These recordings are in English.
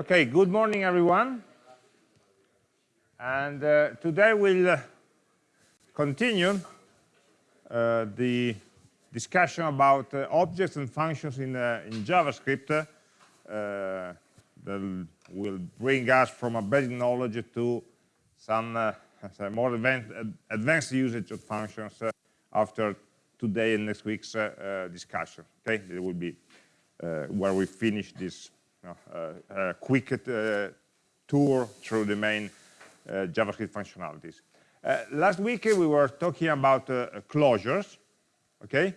Okay, good morning, everyone. And uh, today we'll uh, continue uh, the discussion about uh, objects and functions in, uh, in JavaScript uh, that will bring us from a basic knowledge to some more advanced, advanced, usage of functions after today and next week's discussion. Okay, it will be where we finish this uh, quick uh, tour through the main uh, JavaScript functionalities. last week we were talking about closures, okay?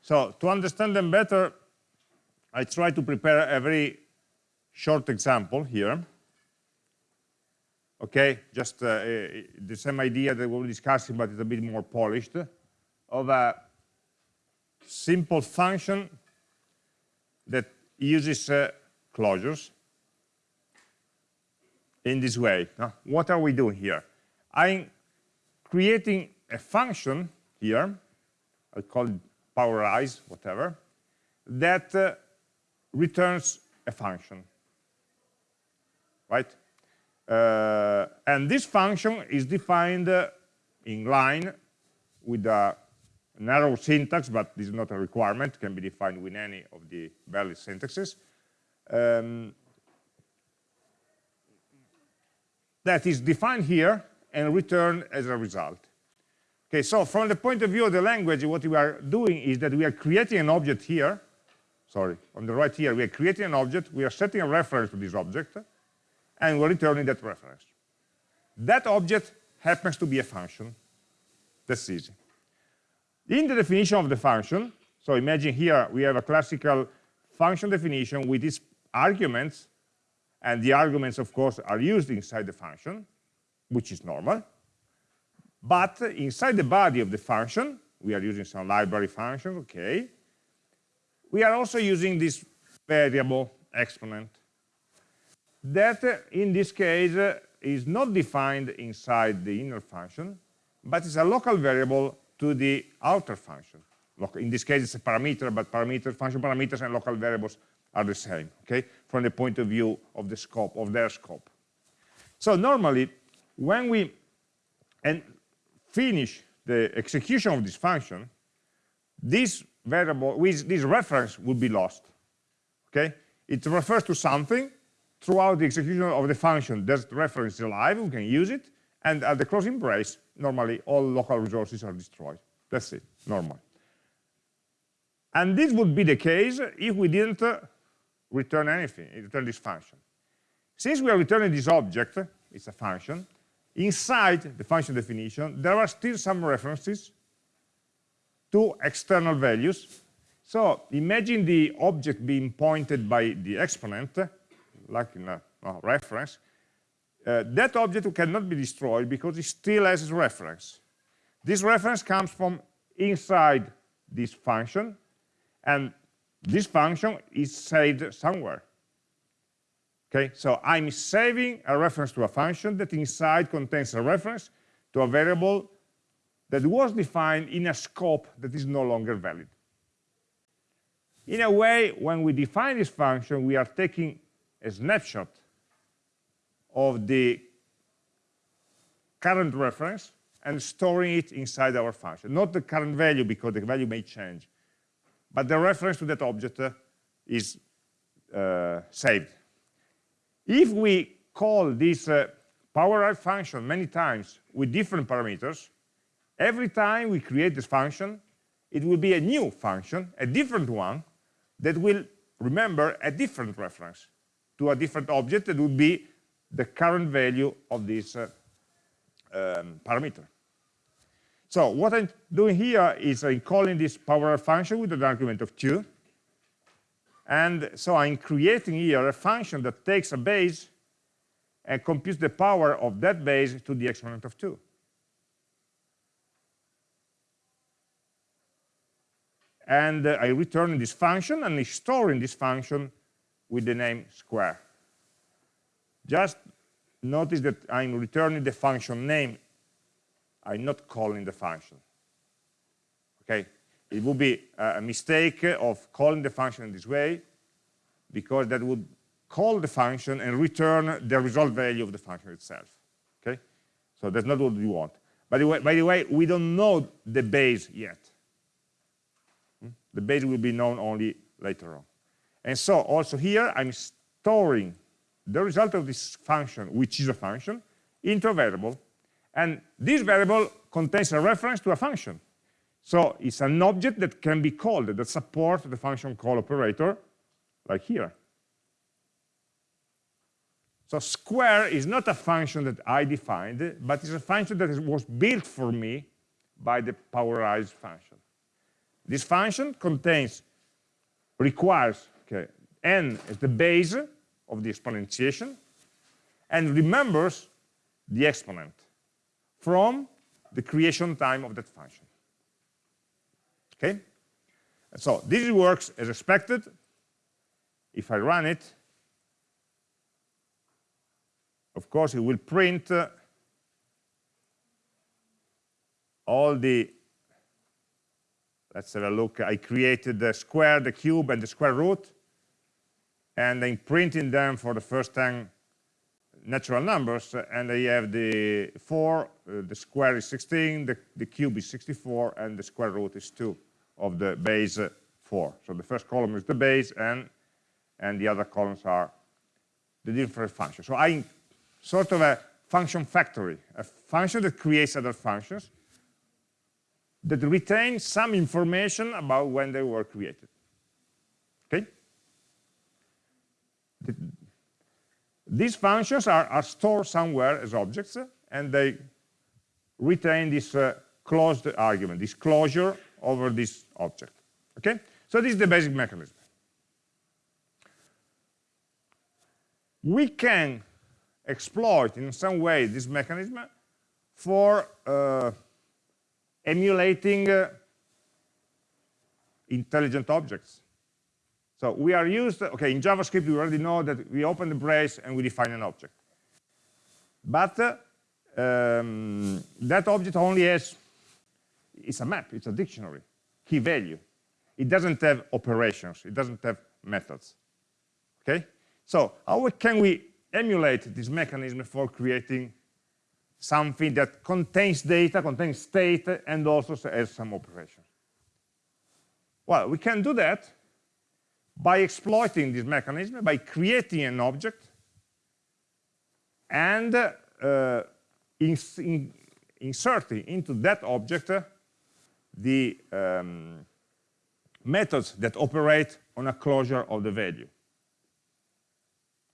So to understand them better, I try to prepare a very short example here. Okay, just uh, the same idea that we were discussing, but it's a bit more polished, of a simple function that uses uh, closures in this way. Now, what are we doing here? I'm creating a function here, I call it powerize, whatever, that uh, returns a function, right? Uh, and this function is defined uh, in line with an arrow syntax, but this is not a requirement, can be defined with any of the valid syntaxes um, that is defined here and returned as a result. Okay, so from the point of view of the language, what we are doing is that we are creating an object here. Sorry, on the right here, we are creating an object. We are setting a reference to this object, and we're returning that reference. That object happens to be a function. That's easy. In the definition of the function, so imagine here we have a classical function definition with its arguments, and the arguments, of course, are used inside the function, which is normal. But inside the body of the function, we are using some library function, okay. We are also using this variable exponent that, in this case, is not defined inside the inner function, but is a local variable to the outer function. In this case, it's a parameter, but parameter, function parameters and local variables are the same, okay, from the point of view of the scope, of their scope. So normally, when we and finish the execution of this function, this variable, this reference would be lost, okay? It refers to something throughout the execution of the function. That reference is alive, we can use it, and at the closing brace, normally all local resources are destroyed. That's it, normal. And this would be the case if we didn't return anything, return this function. Since we are returning this object, it's a function, inside the function definition, there are still some references to external values. So imagine the object being pointed by the exponent, like in a, reference. Uh, that object cannot be destroyed because it still has its reference. This reference comes from inside this function, and this function is saved somewhere. Okay, so I'm saving a reference to a function that inside contains a reference to a variable that was defined in a scope that is no longer valid. In a way, when we define this function, we are taking a snapshot of the current reference and storing it inside our function. Not the current value, because the value may change, but the reference to that object uh, is uh, saved. If we call this uh, power function many times with different parameters, every time we create this function, it will be a new function, a different one, that will remember a different reference to a different object that would be the current value of this uh, um, parameter. So what I'm doing here is I'm calling this power function with an argument of 2. And so I'm creating here a function that takes a base and computes the power of that base to the exponent of 2. And uh, I return this function and I store in this function with the name square. Just notice that I'm returning the function name I'm not calling the function. Okay, it would be a mistake of calling the function in this way because that would call the function and return the result value of the function itself. Okay, so that's not what we want. By the way, by the way, we don't know the base yet. Hmm? The base will be known only later on. And so also here, I'm storing the result of this function, which is a function, into a variable. And this variable contains a reference to a function. So it's an object that can be called, that supports the function call operator, like here. So square is not a function that I defined, but it's a function that was built for me by the powerized function. This function contains, requires okay, n as the base of the exponentiation, and remembers the exponent from the creation time of that function. Okay? So this works as expected. If I run it, of course, it will print uh, all the, let's have a look, I created the square, the cube, and the square root, and I'm printing them for the first 10 natural numbers, and I have the 4, uh, the square is 16, the, the cube is 64, and the square root is 2 of the base 4. So the first column is the base, and, and the other columns are the different functions. So I sort of a function factory, a function that creates other functions that retain some information about when they were created. Okay? These functions are, are, stored somewhere as objects, and they retain this uh, closed argument, this closure over this object. Okay? So this is the basic mechanism. We can exploit in some way this mechanism for uh, emulating uh, intelligent objects. So we are used, okay, in JavaScript we already know that we open the brace and we define an object. But um, that object only has, it's a map, it's a dictionary, key value. It doesn't have operations, it doesn't have methods, okay? So how can we emulate this mechanism for creating something that contains data, contains state, and also has some operations. Well, we can do that by exploiting this mechanism, by creating an object and uh, in inserting into that object uh, the um, methods that operate on a closure of the value.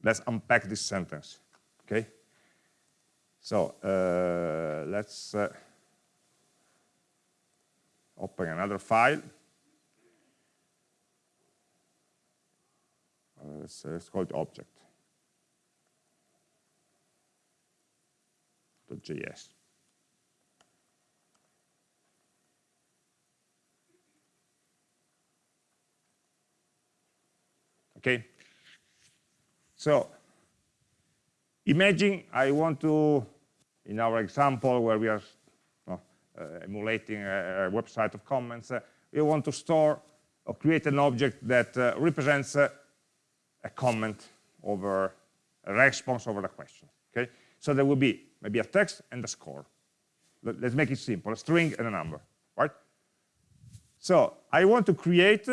Let's unpack this sentence, okay? So uh, let's uh, open another file. Uh, let's, uh, let's call it object. .js. Okay, so imagine I want to, in our example where we are uh, emulating a, a, website of comments, uh, we want to store or create an object that uh, represents uh, a comment over a response over the question. Okay, so there will be maybe a text and a score. Let, us make it simple: a string and a number, right? So I want to create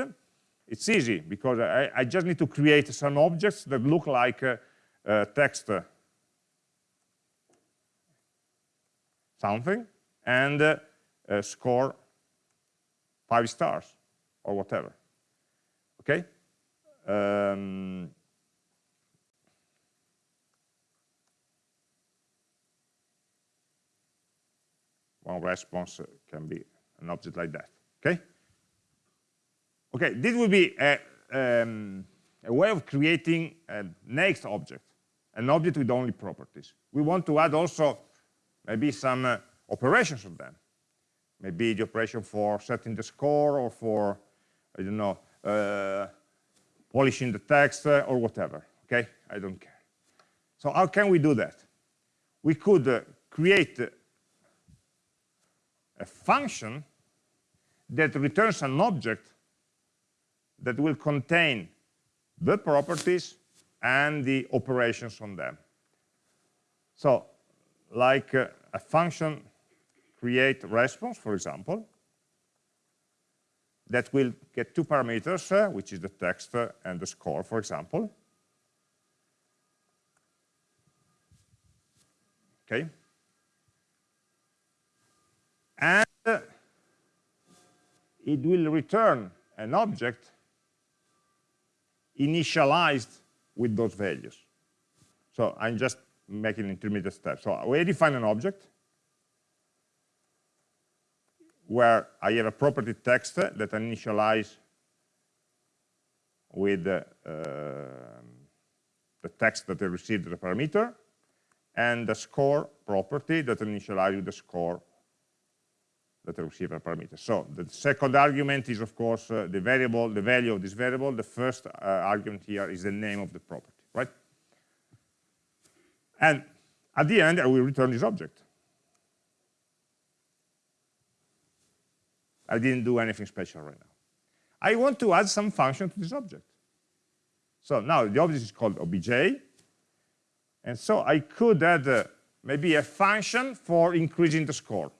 it's easy because I, I, just need to create some objects that look like uh, text uh, something and uh, score five stars or whatever. Okay? Um, one response can be an object like that. Okay? Okay, this will be a, um, a way of creating a next object, an object with only properties. We want to add also maybe some uh, operations of them. Maybe the operation for setting the score or for, I don't know, uh, polishing the text uh, or whatever, okay? I don't care. So how can we do that? We could uh, create a function that returns an object that will contain the properties and the operations on them. So like uh, a function create response, for example, that will get two parameters, uh, which is the text uh, and the score, for example. Okay. And uh, it will return an object initialized with those values. So I'm just making an intermediate step. So we define an object where I have a property text that I initialize with uh, the text that I received as a parameter, and the score property that I initialize with the score that I receive a parameter. So the second argument is, of course, uh, the variable, the value of this variable. The first uh, argument here is the name of the property, right? And at the end, I will return this object. I didn't do anything special right now. I want to add some function to this object. So now the object is called obj, and so I could add uh, maybe a function for increasing the score.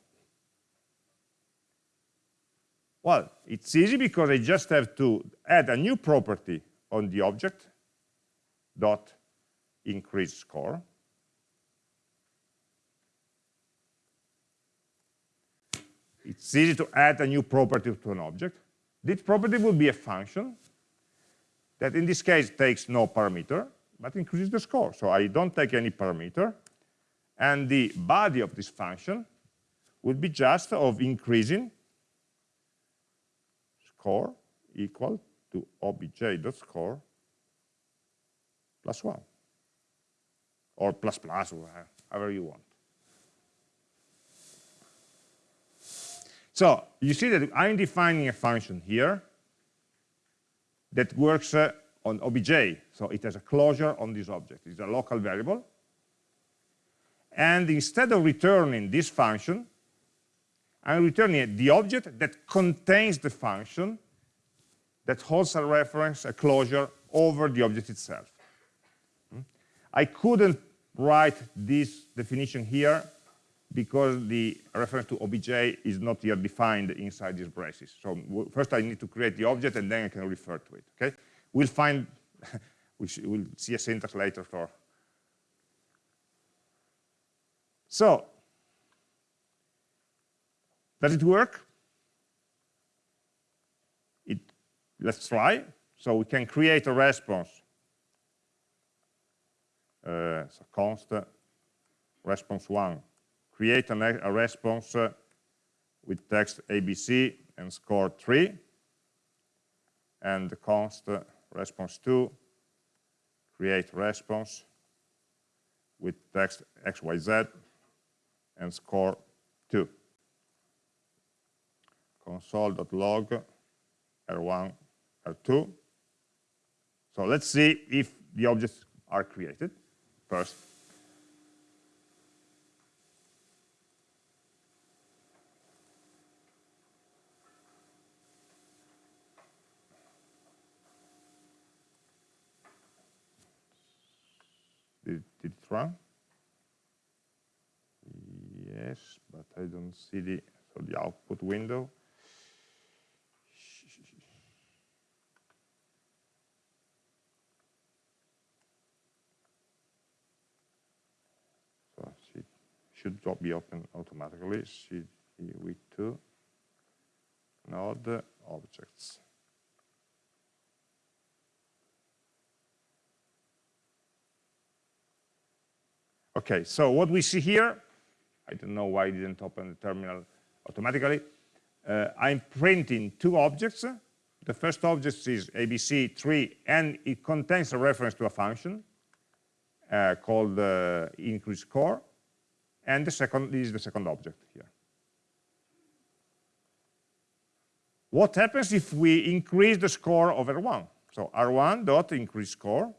Well, it's easy because I just have to add a new property on the object, dot increase score. It's easy to add a new property to an object. This property will be a function that in this case takes no parameter, but increases the score. So I don't take any parameter. And the body of this function would be just of increasing score equal to obj.score plus 1. Or plus plus, however you want. So you see that I'm defining a function here that works uh, on obj. So it has a closure on this object. It's a local variable. And instead of returning this function, I'm returning the object that contains the function that holds a reference, a closure over the object itself. Hmm? I couldn't write this definition here because the reference to obj is not yet defined inside these braces. So first I need to create the object and then I can refer to it. Okay, we'll find we'll see a syntax later for. So does it work? It let's try. So we can create a response. Uh, so const response one create a, a response uh, with text ABC and score 3, and the const uh, response 2, create response with text XYZ and score 2. console.log R1, R2. So let's see if the objects are created first. Run? Yes, but I don't see the, so the output window. So it should be open automatically. CV2 node objects. Okay, so what we see here, I don't know why it didn't open the terminal automatically. Uh, I'm printing two objects. The first object is ABC3, and it contains a reference to a function uh, called uh, increase score. And the second is the second object here. What happens if we increase the score of R1? So R1 dot increase score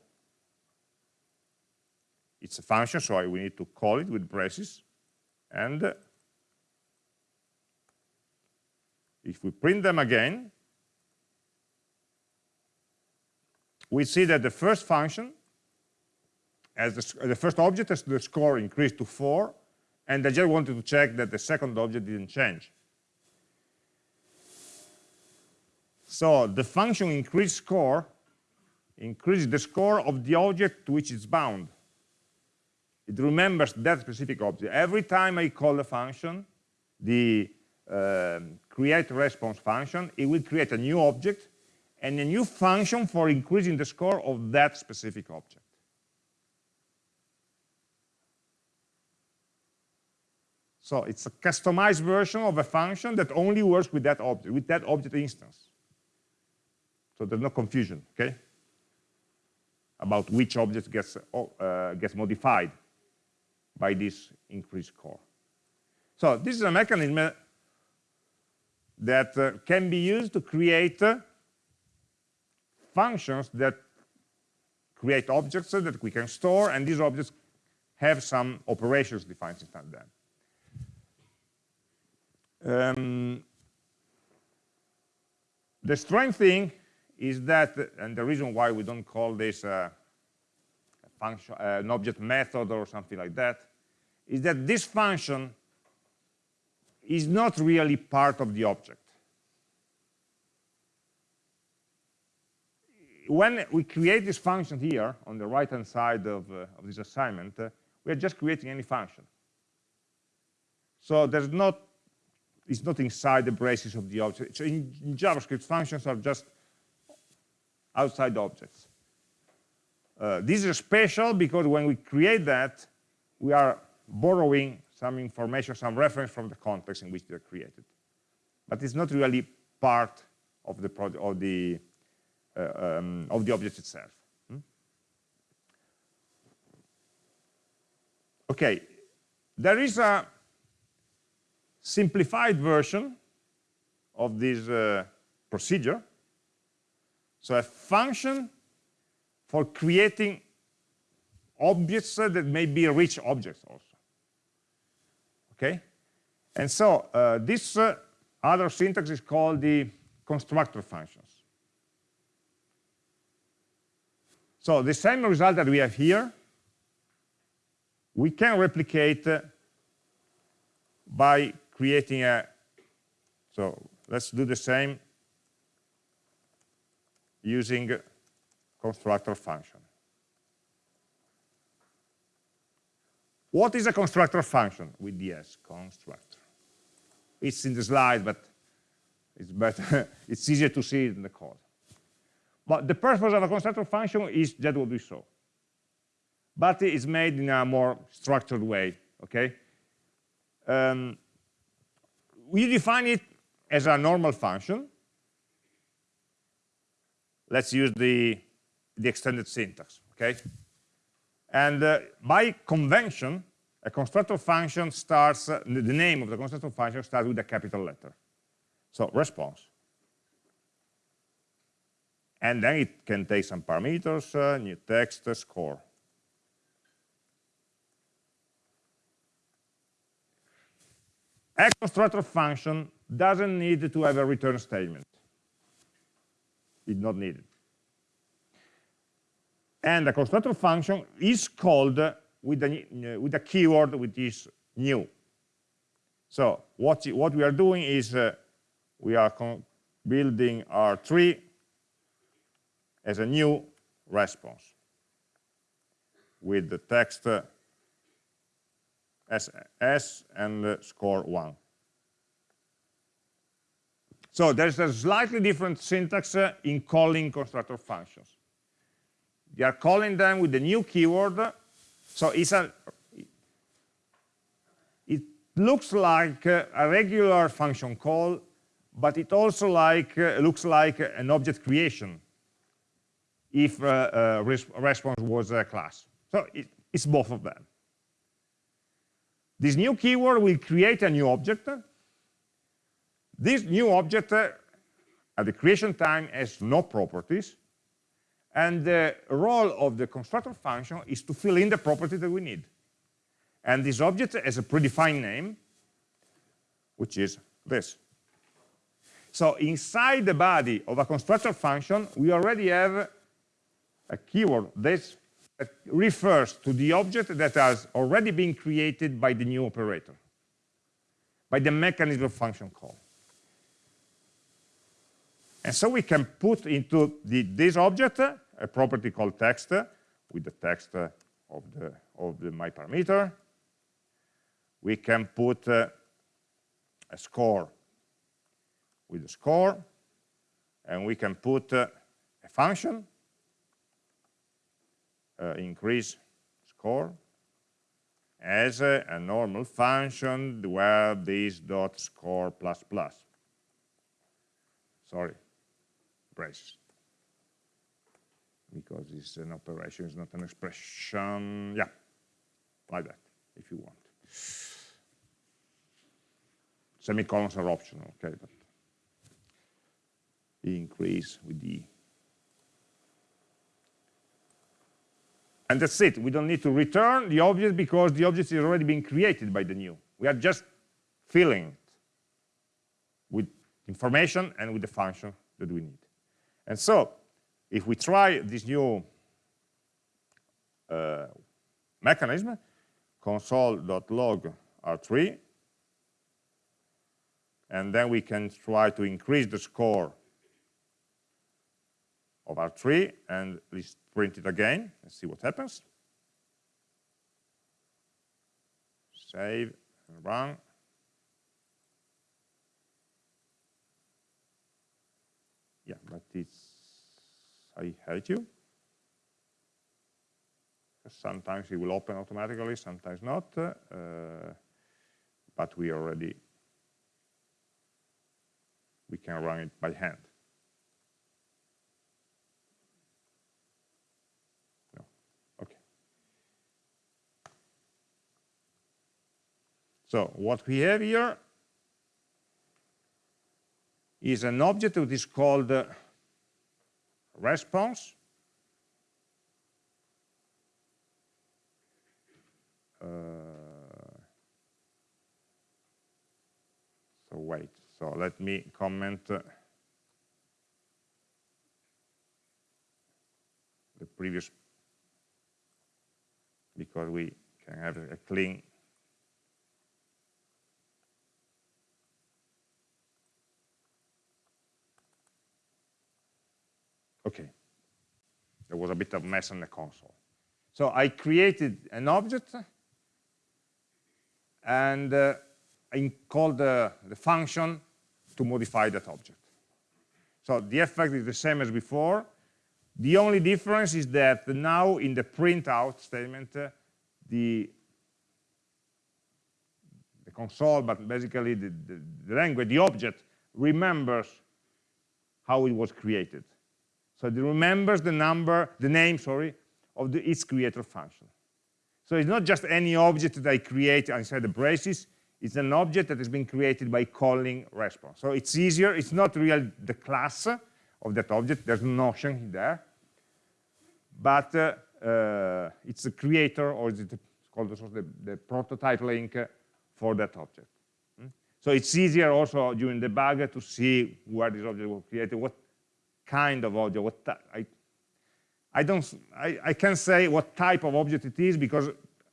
it's a function, so we need to call it with braces. And uh, if we print them again, we see that the first function as the, uh, the first object as the score increased to 4, and I just wanted to check that the second object didn't change. So the function increase score increases the score of the object to which it's bound. It remembers that specific object. Every time I call a function, the uh, create response function, it will create a new object and a new function for increasing the score of that specific object. So it's a customized version of a function that only works with that object, with that object instance. So there's no confusion, okay? About which object gets, uh, gets modified by this increase score. So this is a mechanism that uh, can be used to create uh, functions that create objects that we can store, and these objects have some operations defined inside them. Um, the strange thing is that, and the reason why we don't call this a function, uh, an object method or something like that, is that this function is not really part of the object. When we create this function here on the right-hand side of, uh, of, this assignment, uh, we are just creating any function. So there's not it's not inside the braces of the object. So in, in JavaScript, functions are just outside objects. Uh, this is special because when we create that, we are borrowing some information, some reference from the context in which they're created. But it's not really part of the of the uh, um, of the object itself. Hmm? Okay, there is a simplified version of this uh, procedure. So a function for creating objects that may be rich objects also. Okay? And so uh, this uh, other syntax is called the constructor functions. So the same result that we have here, we can replicate uh, by creating a, so let's do the same using constructor function. What is a constructor function with DS, constructor? It's in the slide, but it's better, it's easier to see it in the code. But the purpose of a constructor function is that what we saw. But it is made in a more structured way, okay? Um, we define it as a normal function. Let's use the, the extended syntax, okay? And uh, by convention, a constructor function starts, uh, the name of the constructor function starts with a capital letter. So response. And then it can take some parameters, uh, new text, uh, score. A constructor function doesn't need to have a return statement. It's not needed. And the constructor function is called with a, with a keyword which is new. So what, what we are doing is uh, we are building R3 as a new response with the text uh, S and uh, score 1. So there's a slightly different syntax uh, in calling constructor functions. You are calling them with the new keyword. So it's a, it looks like a regular function call, but it also like uh, looks like an object creation if uh, uh, res response was a class. So it, it's both of them. This new keyword will create a new object. This new object at the creation time has no properties. And the role of the constructor function is to fill in the property that we need. And this object has a predefined name, which is this. So inside the body of a constructor function, we already have a keyword, this that refers to the object that has already been created by the new operator, by the mechanism of function call. And so we can put into the, this object a property called text with the text of the, of the my parameter. We can put uh, a score with the score, and we can put uh, a function, uh, increase score, as a, a, normal function where this dot score plus plus. Sorry, braces. Because it's an operation, it's not an expression. Yeah, like that, if you want. Semicolons are optional, okay, but increase with the and that's it we don't need to return the object because the object is already being created by the new we are just filling it with information and with the function that we need and so if we try this new uh, mechanism console.log r3 and then we can try to increase the score of R3 and let's print it again and see what happens. Save and run. Yeah, but it's, I hate you. Sometimes it will open automatically, sometimes not. Uh, but we already, we can run it by hand. No, okay. So what we have here is an object that is called uh, response. Uh, so wait, so let me comment uh, the previous, because we can have a clean Okay. There was a bit of mess on the console. So I created an object and uh, I called the, the function to modify that object. So the effect is the same as before. The only difference is that now in the printout statement, uh, the, the console, but basically the, the, the language, the object, remembers how it was created. So it remembers the number, the name, sorry, of the, its creator function. So it's not just any object that I create inside the braces, it's an object that has been created by calling response. So it's easier, it's not really the class of that object, there's no notion there, but uh, uh, it's the creator or it's called the, the, prototype link for that object. Hmm? So it's easier also during debug to see where this object was created, what kind of object, what I, I don't, I, I can't say what type of object it is because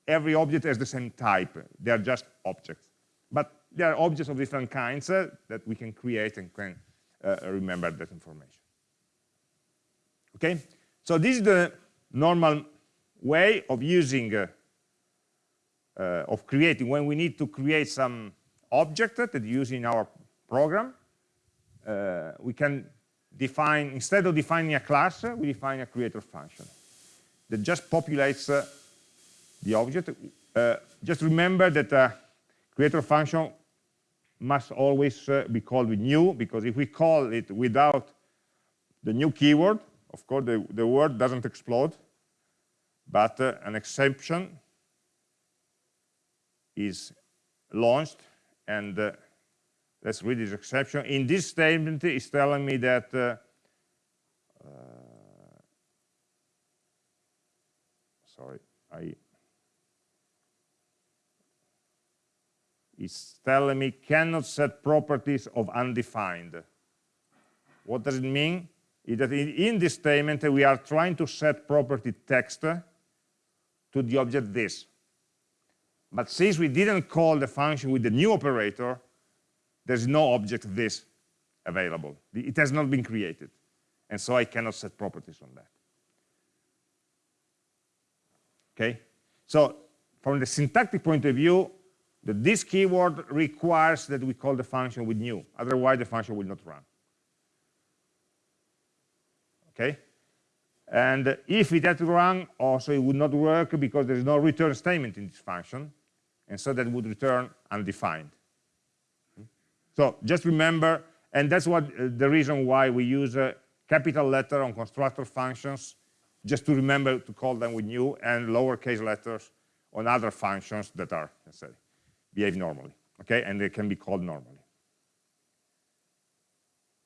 every object has the same type. They are just objects. But they are objects of different kinds uh, that we can create and can uh, remember that information. Okay, so this is the normal way of using, uh, uh of creating, when we need to create some object that use in our program, uh, we can define, instead of defining a class, we define a creator function that just populates uh, the object. Uh, just remember that a creator function must always uh, be called with new, because if we call it without the new keyword, of course, the, the word doesn't explode, but uh, an exception is launched and uh, let's read this exception. In this statement, it's telling me that uh, uh, sorry, I it's telling me cannot set properties of undefined. What does it mean? Is that in, in this statement we are trying to set property text to the object this. But since we didn't call the function with the new operator, there's no object this available. It has not been created. And so I cannot set properties on that. Okay? So from the syntactic point of view, this keyword requires that we call the function with new. Otherwise, the function will not run. Okay? And if it had to run, also it would not work because there is no return statement in this function. And so that would return undefined. So just remember, and that's what uh, the reason why we use a capital letter on constructor functions, just to remember to call them with new, and lowercase letters on other functions that are, let's say, behave normally, okay? And they can be called normally.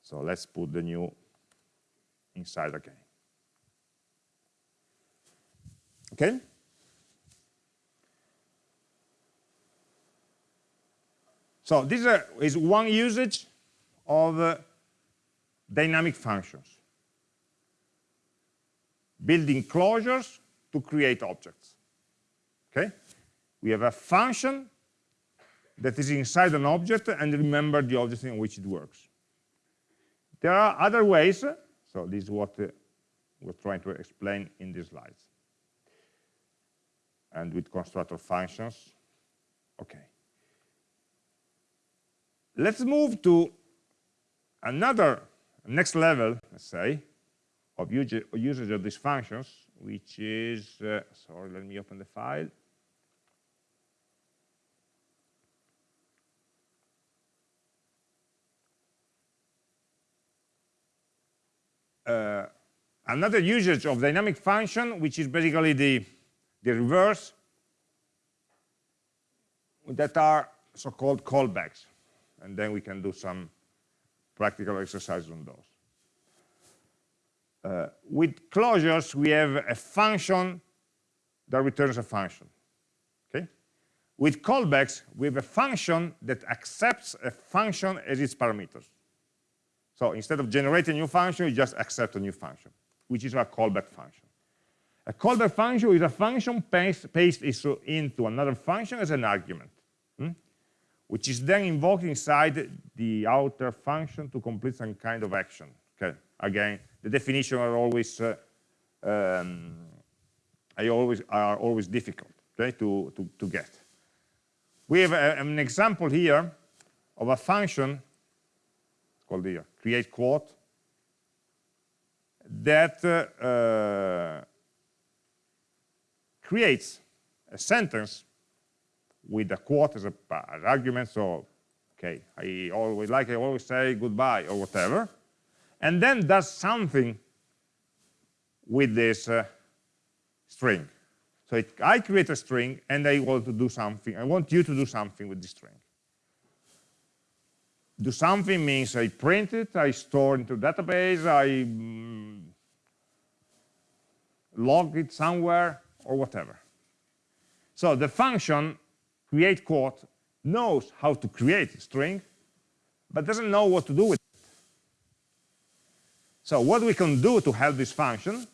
So let's put the new inside again. Okay? So this is one usage of uh, dynamic functions. Building closures to create objects. Okay? We have a function that is inside an object and remember the object in which it works. There are other ways, so this is what uh, we're trying to explain in these slides. And with constructor functions, okay. Let's move to another next level, let's say, of usage of these functions, which is, uh, sorry, let me open the file. uh, another usage of dynamic function, which is basically the, the reverse, that are so-called callbacks. And then we can do some practical exercises on those. Uh, with closures, we have a function that returns a function. Okay? With callbacks, we have a function that accepts a function as its parameters. So instead of generating a new function, you just accept a new function, which is a callback function. A callback function is a function pasted into another function as an argument, hmm? Which is then invoked inside the outer function to complete some kind of action. Okay, again, the definition are always uh, um, I always are always difficult okay, to, to, to get. We have a, an example here of a function called the create quote that uh, uh, creates a sentence with a quote as, a, as argument. So, okay, I always like I always say goodbye or whatever, and then does something with this uh, string. So it, I create a string and I want to do something. I want you to do something with this string do something means I print it, I store into database, I mm, log it somewhere, or whatever. So the function create quote knows how to create a string, but doesn't know what to do with it. So what we can do to help this function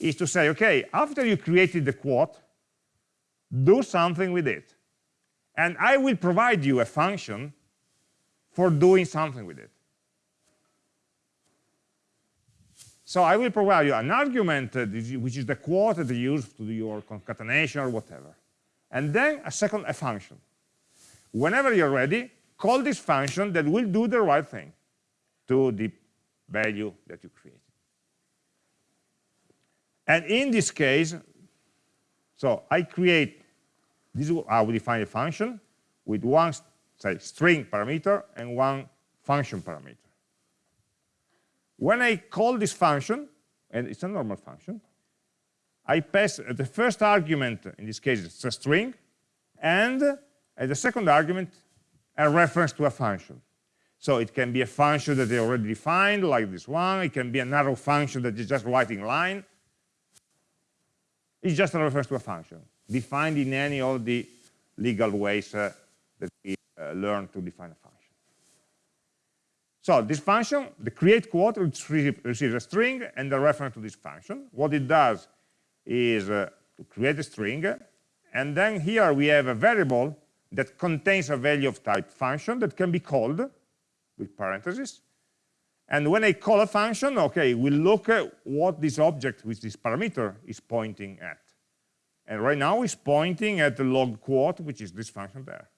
is to say, okay, after you created the quote, do something with it. And I will provide you a function for doing something with it. So I will provide you an argument, uh, which is the quote that you use to do your concatenation or whatever. And then a second, a function. Whenever you're ready, call this function that will do the right thing to the value that you created. And in this case, so I create, this is how we define a function with one say string parameter and one function parameter. When I call this function, and it's a normal function, I pass the first argument, in this case it's a string, and as the second argument, a reference to a function. So it can be a function that they already defined, like this one. It can be an arrow function that is just writing line. It's just a reference to a function, defined in any of the legal ways uh, that we uh, learn to define a function. So this function, the create quote, receives a string and a reference to this function. What it does is uh, to create a string. And then here we have a variable that contains a value of type function that can be called with parentheses. And when I call a function, okay, we look at what this object with this parameter is pointing at. And right now it's pointing at the log quote, which is this function there.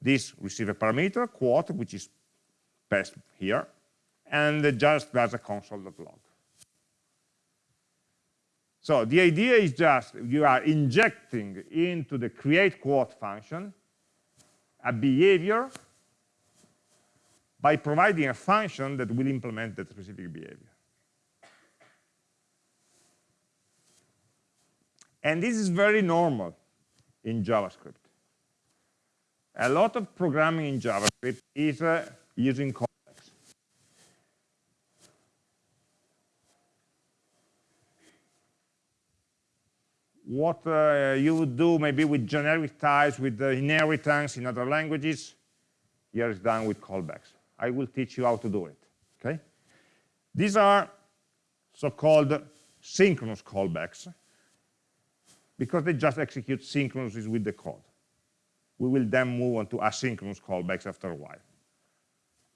This receive a parameter, quote, which is passed here, and just does a console.log. So the idea is just you are injecting into the create quote function a behavior by providing a function that will implement that specific behavior. And this is very normal in JavaScript. A lot of programming in JavaScript is uh, using what uh, you would do maybe with generic types, with the inheritance in other languages, here is done with callbacks. I will teach you how to do it, okay? These are so-called synchronous callbacks because they just execute synchronously with the code. We will then move on to asynchronous callbacks after a while.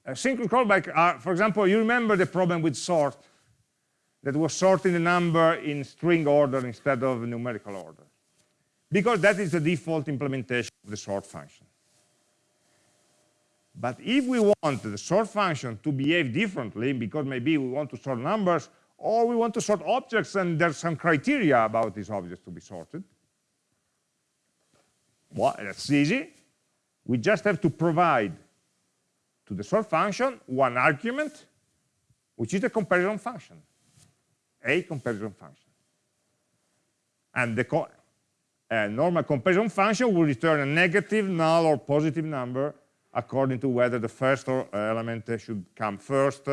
Asynchronous callbacks are, for example, you remember the problem with sort that was sorting the number in string order instead of numerical order. Because that is the default implementation of the sort function. But if we want the sort function to behave differently, because maybe we want to sort numbers, or we want to sort objects and there's some criteria about these objects to be sorted, well, that's easy. We just have to provide to the sort function one argument, which is the comparison function a comparison function. And the co normal comparison function will return a negative, null, or positive number according to whether the first element should come first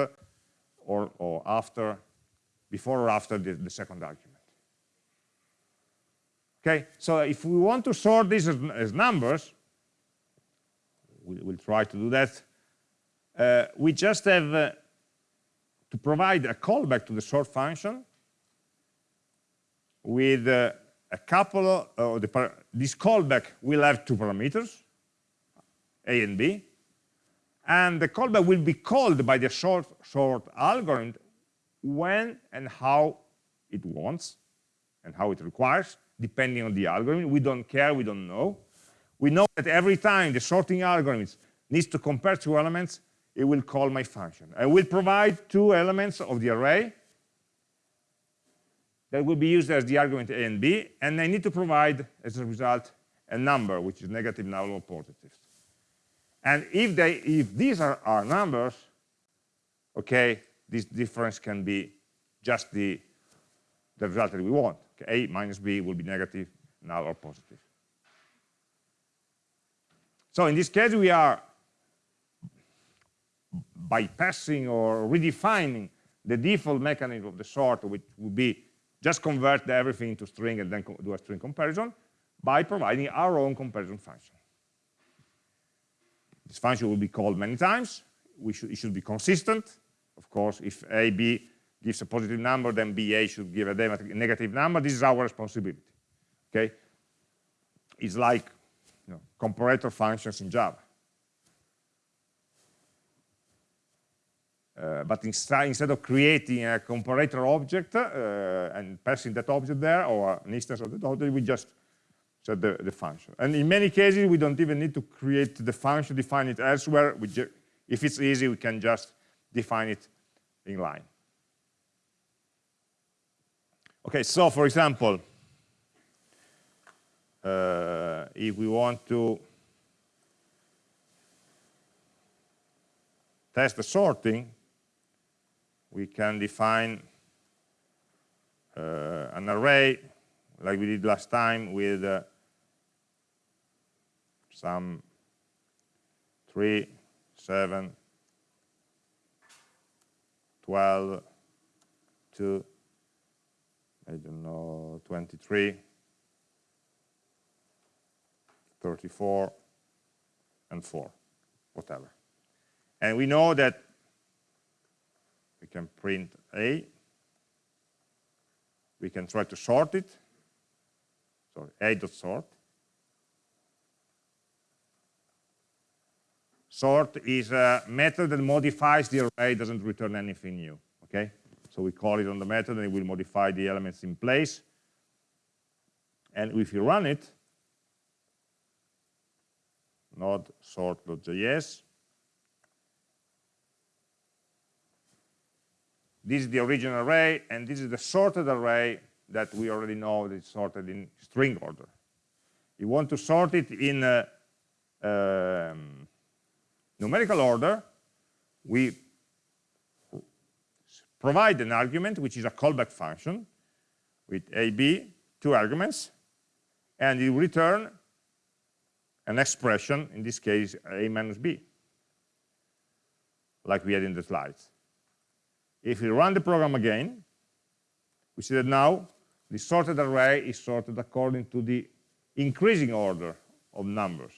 or, or after, before or after the, the second argument. Okay, so if we want to sort these as, as numbers, we, will try to do that, uh, we just have uh, to provide a callback to the sort function with uh, a couple of the this callback will have two parameters a and b and the callback will be called by the sort sort algorithm when and how it wants and how it requires depending on the algorithm. We don't care we don't know. We know that every time the sorting algorithm needs to compare two elements it will call my function. I will provide two elements of the array that will be used as the argument a and b, and I need to provide, as a result, a number, which is negative, null, or positive. And if, they, if these are our numbers, okay, this difference can be just the, the result that we want. Okay, a minus b will be negative, null, or positive. So in this case, we are bypassing or redefining the default mechanism of the sort, which would be just convert everything into string and then do a string comparison by providing our own comparison function. This function will be called many times. Should, it should be consistent. Of course, if a, b gives a positive number, then ba should give a negative number. This is our responsibility. Okay? It's like you know, comparator functions in Java. Uh, but instead, of creating a comparator object uh, and passing that object there, or an instance of that object, we just set the, the function. And in many cases, we don't even need to create the function, define it elsewhere. if it's easy, we can just define it in line. Okay, so for example, uh, if we want to test the sorting, we can define uh, an array like we did last time with uh, some 3, 7, 12, 2, I don't know, 23, 34, and 4, whatever. And we know that can print A. we can try to sort it. Sorry, a.sort. Sort is a method that modifies the array, doesn't return anything new. Okay, so we call it on the method, and it will modify the elements in place. And if you run it, node sort.js, this is the original array, and this is the sorted array that we already know is sorted in string order. You want to sort it in uh, um, numerical order, we provide an argument, which is a callback function, with a, b, two arguments, and you return an expression, in this case, a minus b, like we had in the slides. If we run the program again, we see that now the sorted array is sorted according to the increasing order of numbers.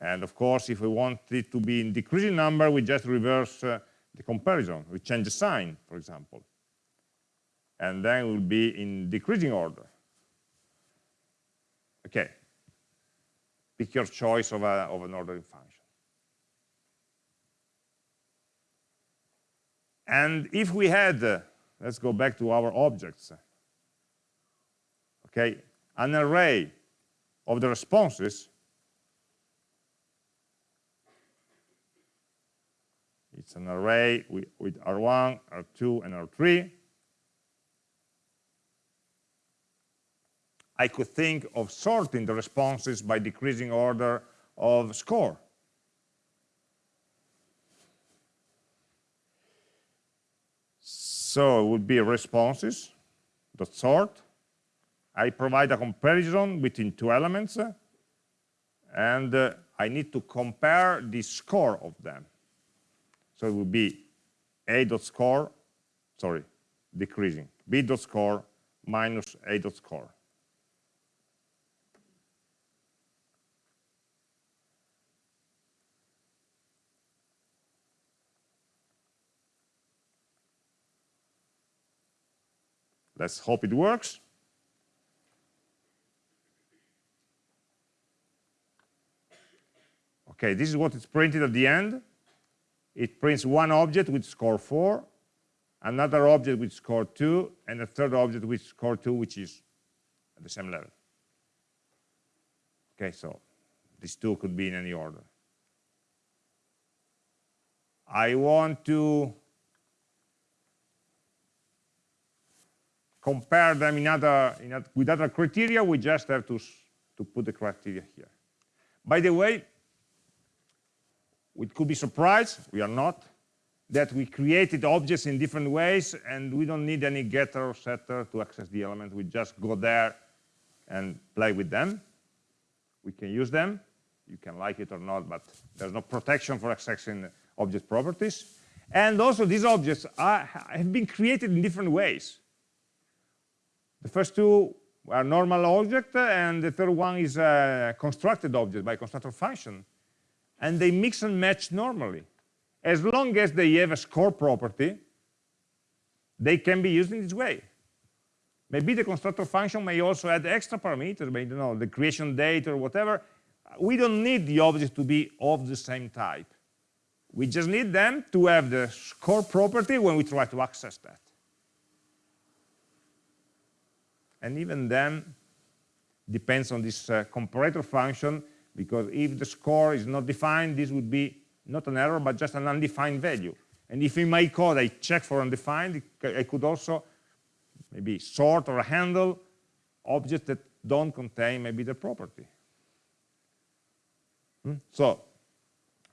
And of course, if we want it to be in decreasing number, we just reverse uh, the comparison. We change the sign, for example. And then it will be in decreasing order. Okay. Pick your choice of, a, of an ordering function. And if we had, uh, let's go back to our objects, okay, an array of the responses, it's an array with, with R1, R2, and R3. I could think of sorting the responses by decreasing order of score. So it would be responses dot sort. I provide a comparison between two elements, and uh, I need to compare the score of them. So it would be a dot score, sorry, decreasing, b dot score minus a dot score. Let's hope it works. Okay, this is what it's printed at the end. It prints one object with score 4, another object with score 2, and a third object with score 2, which is at the same level. Okay, so these two could be in any order. I want to compare them in other, in other, with other criteria, we just have to, to put the criteria here. By the way, we could be surprised, we are not, that we created objects in different ways and we don't need any getter or setter to access the element. We just go there and play with them. We can use them. You can like it or not, but there's no protection for accessing object properties. And also these objects are, have been created in different ways. The first two are normal object, and the third one is a constructed object by constructor function. And they mix and match normally. As long as they have a score property, they can be used in this way. Maybe the constructor function may also add extra parameters, maybe you know, the creation date or whatever. We don't need the objects to be of the same type. We just need them to have the score property when we try to access that. And even then depends on this uh, comparator function because if the score is not defined this would be not an error but just an undefined value. And if in my code I check for undefined I could also maybe sort or handle objects that don't contain maybe the property. Hmm? so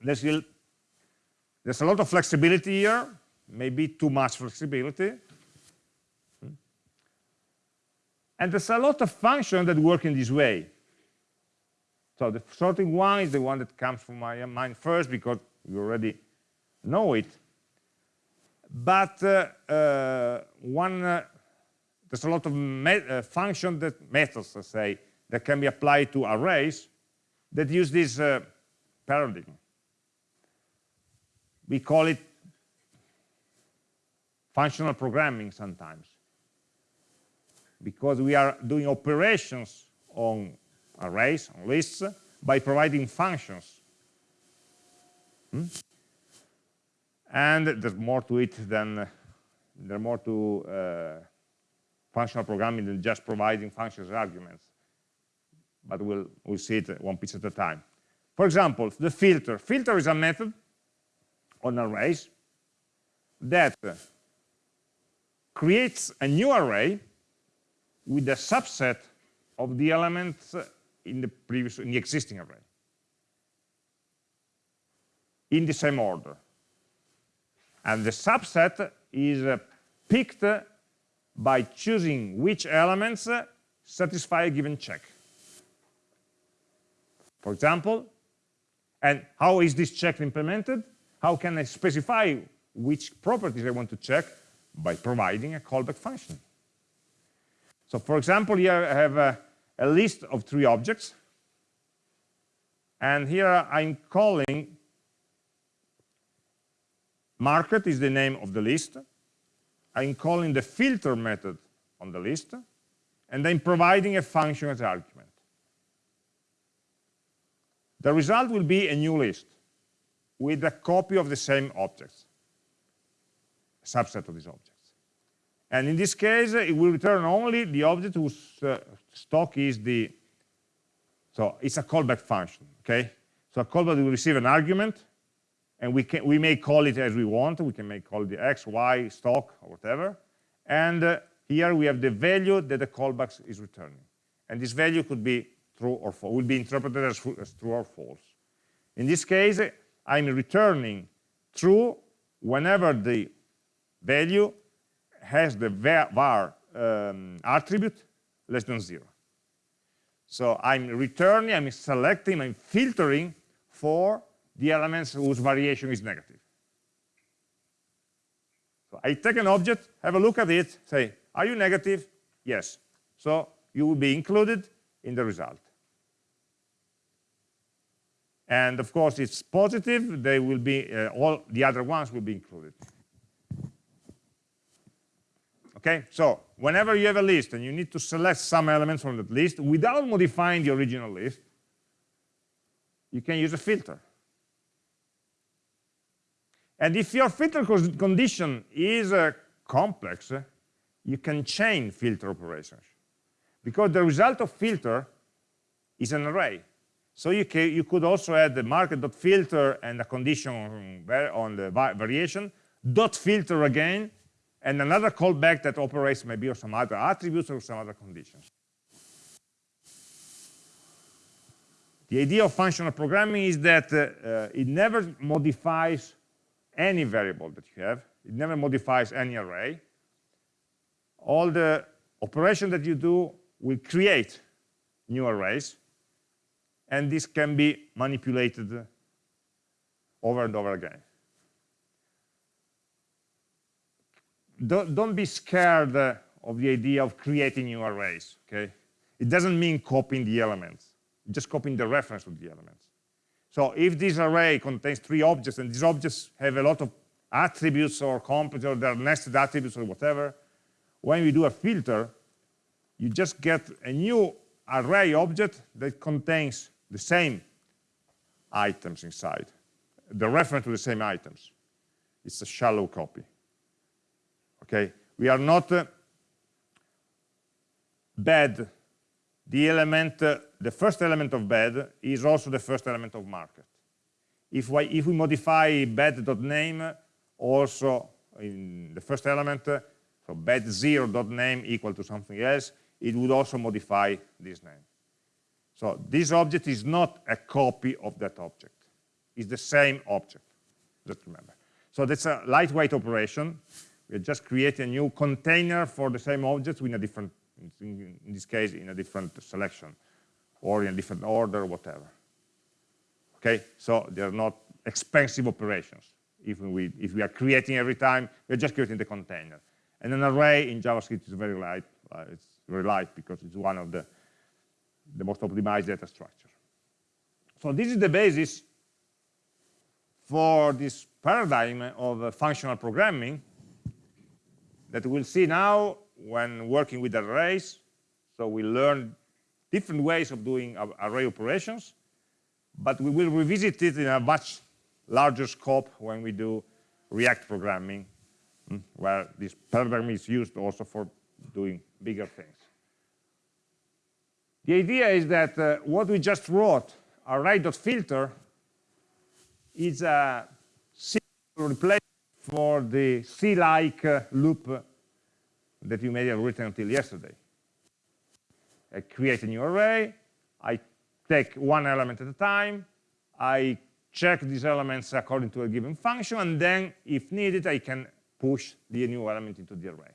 there's, there's a lot of flexibility here maybe too much flexibility And there's a lot of functions that work in this way. So the sorting one is the one that comes from my mind first because we already know it. But uh, uh, one, uh, there's a lot of uh, functions that methods, let's say, that can be applied to arrays that use this uh, paradigm. We call it functional programming sometimes because we are doing operations on arrays, on lists, by providing functions. Hmm? And there's more to it than, there's more to uh, functional programming than just providing functions arguments. But we'll, we'll see it one piece at a time. For example, the filter. Filter is a method on arrays that creates a new array with a subset of the elements in the previous in the existing array. In the same order. And the subset is uh, picked by choosing which elements satisfy a given check. For example and how is this check implemented? How can I specify which properties I want to check? By providing a callback function so for example, here I have a, a list of three objects. And here I'm calling market is the name of the list. I'm calling the filter method on the list. And I'm providing a function as argument. The result will be a new list with a copy of the same objects, a subset of these objects. And in this case, it will return only the object whose uh, stock is the, so it's a callback function, okay? So a callback will receive an argument, and we, can, we may call it as we want. We can make call the x, y, stock, or whatever. And uh, here we have the value that the callback is returning. And this value could be true or false, will be interpreted as, as true or false. In this case, I'm returning true whenever the value has the var um, attribute less than zero. So I'm returning, I'm selecting, I'm filtering for the elements whose variation is negative. So I take an object, have a look at it, say, are you negative? Yes. So you will be included in the result. And of course, it's positive, they will be, uh, all the other ones will be included. Okay, so whenever you have a list and you need to select some elements from that list without modifying the original list, you can use a filter. And if your filter condition is uh, complex, uh, you can chain filter operations. Because the result of filter is an array. So you, can, you could also add the market.filter and a condition on, on the variation, dot filter again, and another callback that operates maybe on some other attributes or some other conditions. The idea of functional programming is that uh, uh, it never modifies any variable that you have. It never modifies any array. All the operation that you do will create new arrays, and this can be manipulated over and over again. Don't, don't be scared uh, of the idea of creating new arrays, okay? It doesn't mean copying the elements, just copying the reference to the elements. So if this array contains three objects and these objects have a lot of attributes or components or their nested attributes or whatever, when we do a filter, you just get a new array object that contains the same items inside, the reference to the same items. It's a shallow copy okay we are not uh, bed the element uh, the first element of bad is also the first element of market. If we if we modify bed.name also in the first element uh, so bed0.name equal to something else it would also modify this name. So this object is not a copy of that object. It's the same object just remember. So that's a lightweight operation we just create a new container for the same objects in a different, in, this case, in a different selection or in a different order, whatever. Okay, so they're not expensive operations. If we, if we are creating every time, we're just creating the container. And an array in JavaScript is very light. Uh, it's very light because it's one of the, the most optimized data structure. So this is the basis for this paradigm of uh, functional programming that we'll see now when working with arrays. So we learn different ways of doing array operations, but we will revisit it in a much larger scope when we do React programming, hmm, where this paradigm is used also for doing bigger things. The idea is that uh, what we just wrote, array.filter, is a simple replacement for the C-like loop that you may have written until yesterday. I create a new array, I take one element at a time, I check these elements according to a given function, and then, if needed, I can push the new element into the array.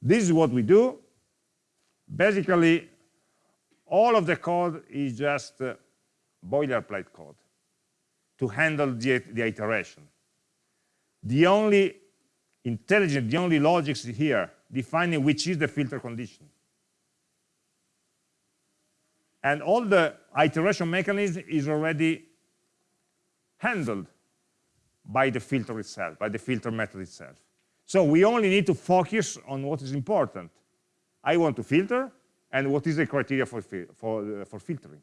This is what we do. Basically, all of the code is just uh, boilerplate code to handle the, the iteration. The only intelligence, the only logic is here, defining which is the filter condition. And all the iteration mechanism is already handled by the filter itself, by the filter method itself. So we only need to focus on what is important. I want to filter, and what is the criteria for, for, uh, for filtering.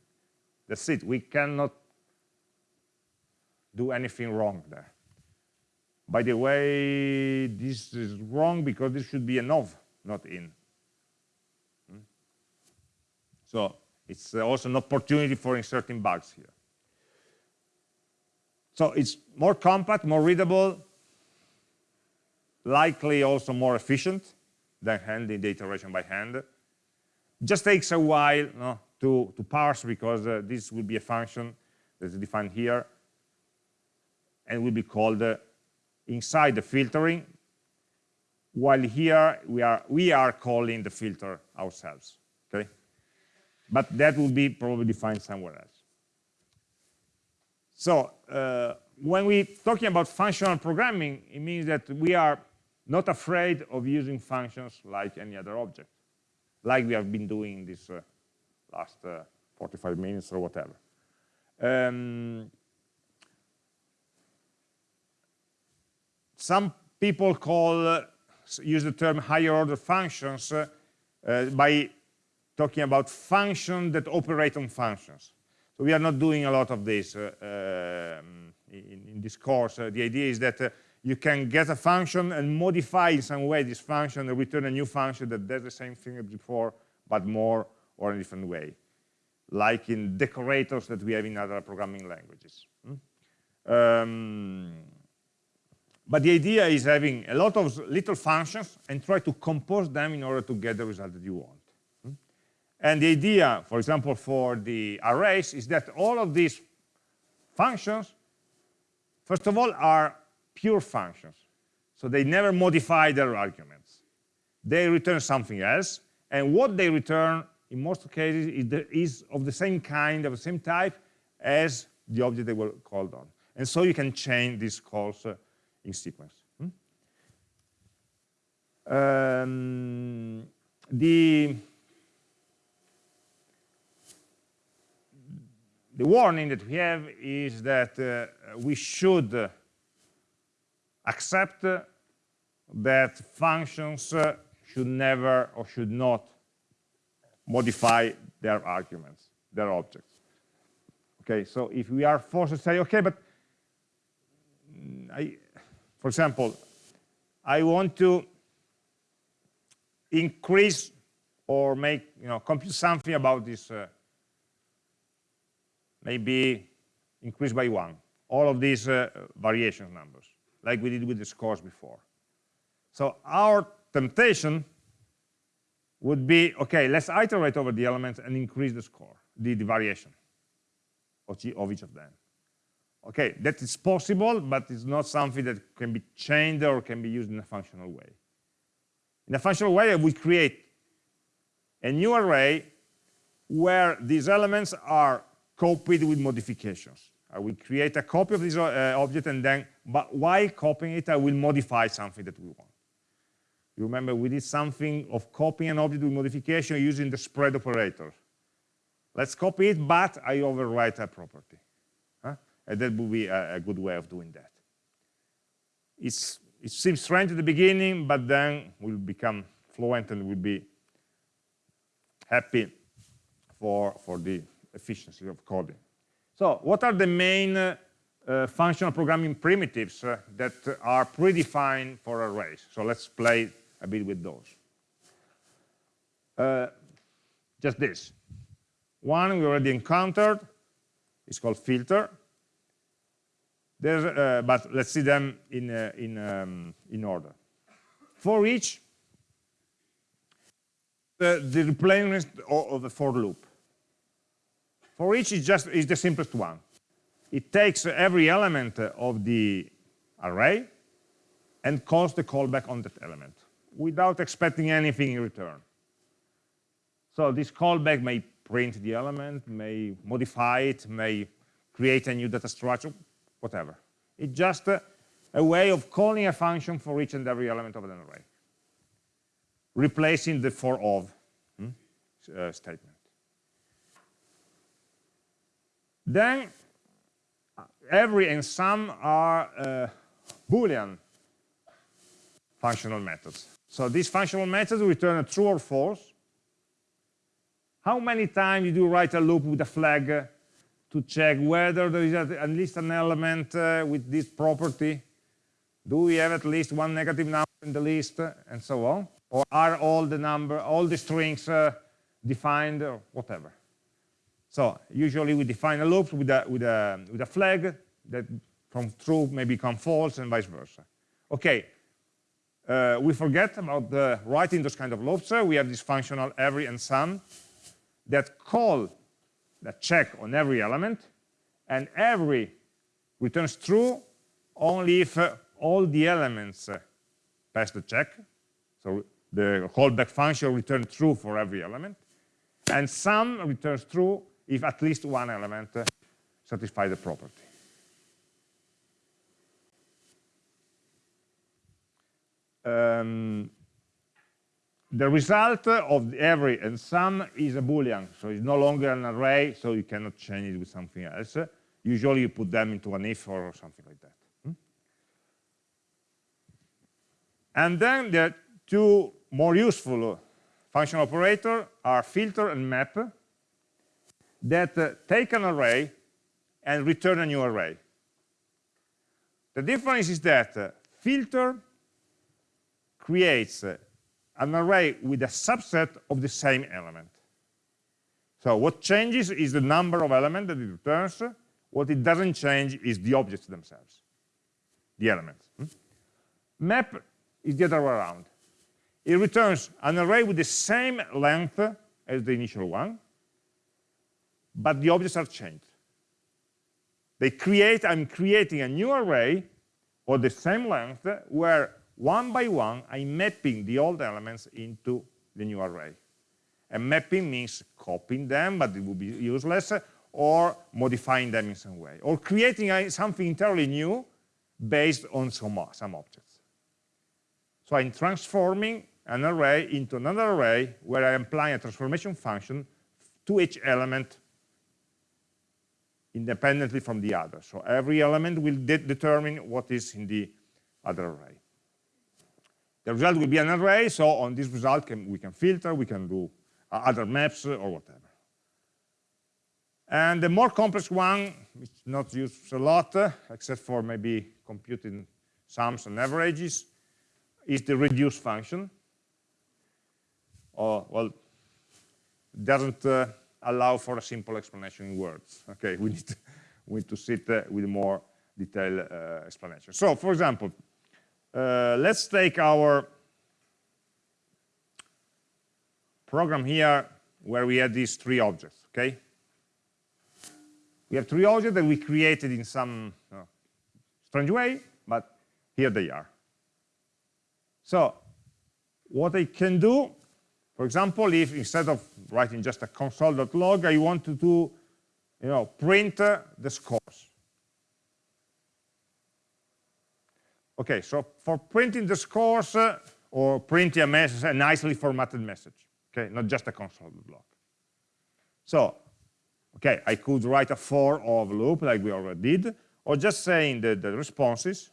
That's it. We cannot do anything wrong there. By the way, this is wrong because this should be an of, not in. Hmm? So it's also an opportunity for inserting bugs here. So it's more compact, more readable, likely also more efficient than handling the iteration by hand. Just takes a while no, to, to parse because uh, this will be a function that is defined here and will be called uh, inside the filtering, while here we are, we are calling the filter ourselves, okay? But that will be probably defined somewhere else. So uh, when we're talking about functional programming, it means that we are not afraid of using functions like any other object, like we have been doing this uh, last uh, 45 minutes or whatever. Um, some people call, uh, use the term higher order functions uh, uh, by talking about functions that operate on functions. So we are not doing a lot of this um, in, in, this course. The idea is that you can get a function and modify in some way this function and return a new function that does the same thing as before, but more or in a different way, like in decorators that we have in other programming languages. Hmm? Um, but the idea is having a lot of little functions and try to compose them in order to get the result that you want. Hmm? And the idea, for example, for the arrays is that all of these functions, first of all, are pure functions. So they never modify their arguments. They return something else, and what they return, in most cases, is of the same kind, of the same type, as the object they were called on. And so you can chain these calls uh, in sequence. Hmm? Um, the the warning that we have is that uh, we should accept that functions should never or should not modify their arguments, their objects. Okay, so if we are forced to say, okay, but I, for example, I want to increase or make, you know, compute something about this, uh, maybe increase by one, all of these uh, variation numbers like we did with the scores before. So our temptation would be, okay, let's iterate over the elements and increase the score, the, the variation of each of them. Okay, that is possible, but it's not something that can be chained or can be used in a functional way. In a functional way, we create a new array where these elements are copied with modifications. I will create a copy of this uh, object and then, but while copying it, I will modify something that we want. You remember we did something of copying an object with modification using the spread operator. Let's copy it, but I overwrite a property. And that would be a, a, good way of doing that. It's it seems strange at the beginning, but then we'll become fluent and we'll be happy for, for the efficiency of coding. So what are the main uh, uh, functional programming primitives uh, that are predefined for arrays? So let's play a bit with those. Uh, just this. One we already encountered, it's called filter. Uh, but let's see them in, uh, in, um, in order. For each, the, the replacement of the for loop. For each is just is the simplest one. It takes every element of the array and calls the callback on that element without expecting anything in return. So this callback may print the element, may modify it, may create a new data structure, whatever. It's just a, a way of calling a function for each and every element of an array, replacing the for of hmm, uh, statement. Then every and some are uh, Boolean functional methods. So these functional methods return a true or false. How many times you do write a loop with a flag to check whether there is at least an element uh, with this property? Do we have at least one negative number in the list, and so on? Or are all the number, all the strings uh, defined, or whatever? So usually we define a loop with a, with a, with a flag that from true may become false and vice versa. Okay, uh, we forget about the writing those kind of loops. we have this functional every and some that call, that check on every element, and every returns true only if uh, all the elements uh, pass the check. So the callback function returns true for every element, and some returns true if at least one element uh, satisfies the property. Um, the result of every and some is a boolean so it's no longer an array so you cannot change it with something else usually you put them into an if or something like that hmm? and then the two more useful function operator are filter and map that uh, take an array and return a new array. The difference is that uh, filter creates uh, an array with a subset of the same element. So what changes is the number of elements that it returns. What it doesn't change is the objects themselves, the elements. Hmm? Map is the other way around. It returns an array with the same length as the initial one, but the objects are changed. They create, I'm creating a new array of the same length where one by one I'm mapping the old elements into the new array. And mapping means copying them, but it would be useless, or modifying them in some way, or creating something entirely new based on some, some objects. So I'm transforming an array into another array where I apply a transformation function to each element independently from the other. So every element will de determine what is in the other array. The result will be an array, so on this result can, we can filter, we can do uh, other maps uh, or whatever. And the more complex one, which is not used a lot, uh, except for maybe computing sums and averages, is the reduce function. Or, well, doesn't uh, allow for a simple explanation in words. Okay, we need to, we need to sit uh, with more detailed uh, explanation. So, for example, uh, let's take our program here where we had these three objects, okay? We have three objects that we created in some uh, strange way, but here they are. So what I can do for example, if instead of writing just a console.log, I want to do, you know, print uh, the scores. Okay, so for printing the scores uh, or printing a message, a nicely formatted message, okay, not just a console.log. So, okay, I could write a for of loop like we already did, or just saying the, the responses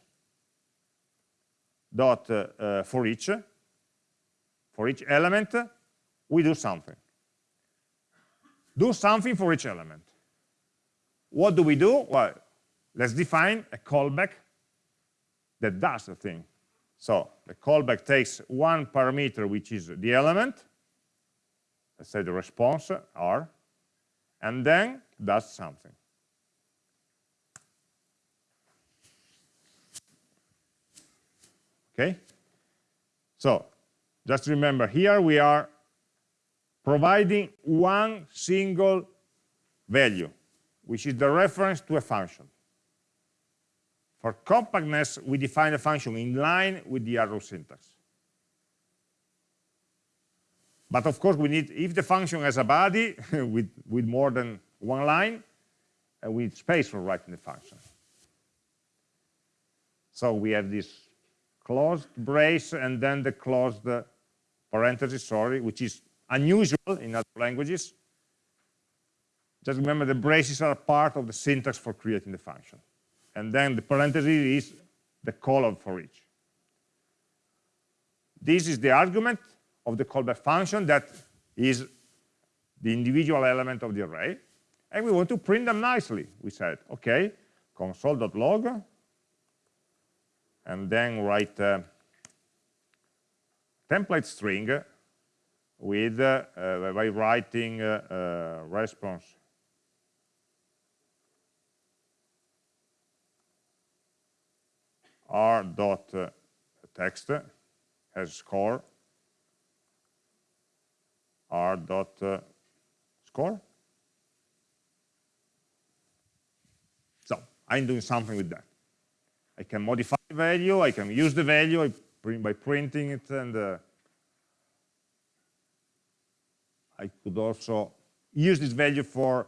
dot uh, uh, for each for each element we do something. Do something for each element. What do we do? Well let's define a callback that does the thing. So the callback takes one parameter which is the element. Let's say the response r and then does something. Okay? So just remember here we are providing one single value which is the reference to a function for compactness we define a function in line with the arrow syntax but of course we need if the function has a body with with more than one line uh, we need space for writing the function so we have this closed brace and then the closed parenthesis, sorry, which is unusual in other languages. Just remember the braces are part of the syntax for creating the function. And then the parenthesis is the of for each. This is the argument of the callback function that is the individual element of the array. And we want to print them nicely. We said, OK, console.log and then write a template string with uh, uh, by writing uh, uh response r dot uh, text as score. R dot uh, score. So i'm doing something with that. I can modify the value, I can use the value by printing it, and uh, I could also use this value for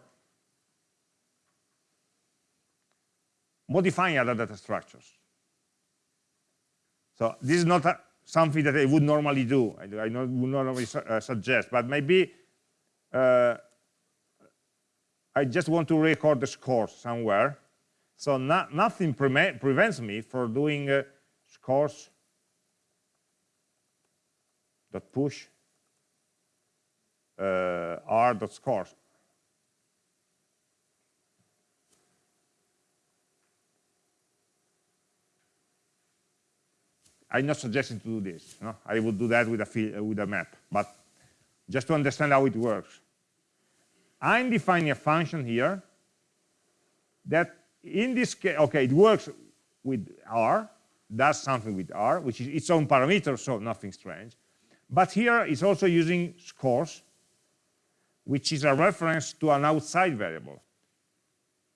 modifying other data structures. So this is not a, something that I would normally do, I, I would normally su uh, suggest, but maybe uh, I just want to record the scores somewhere, so not, nothing pre prevents me from doing uh, scores. Dot push. Uh, r dot scores. I'm not suggesting to do this. No? I would do that with a, uh, with a map, but just to understand how it works. I'm defining a function here that in this case, okay, it works with R, does something with R, which is its own parameter, so nothing strange. But here it's also using scores, which is a reference to an outside variable.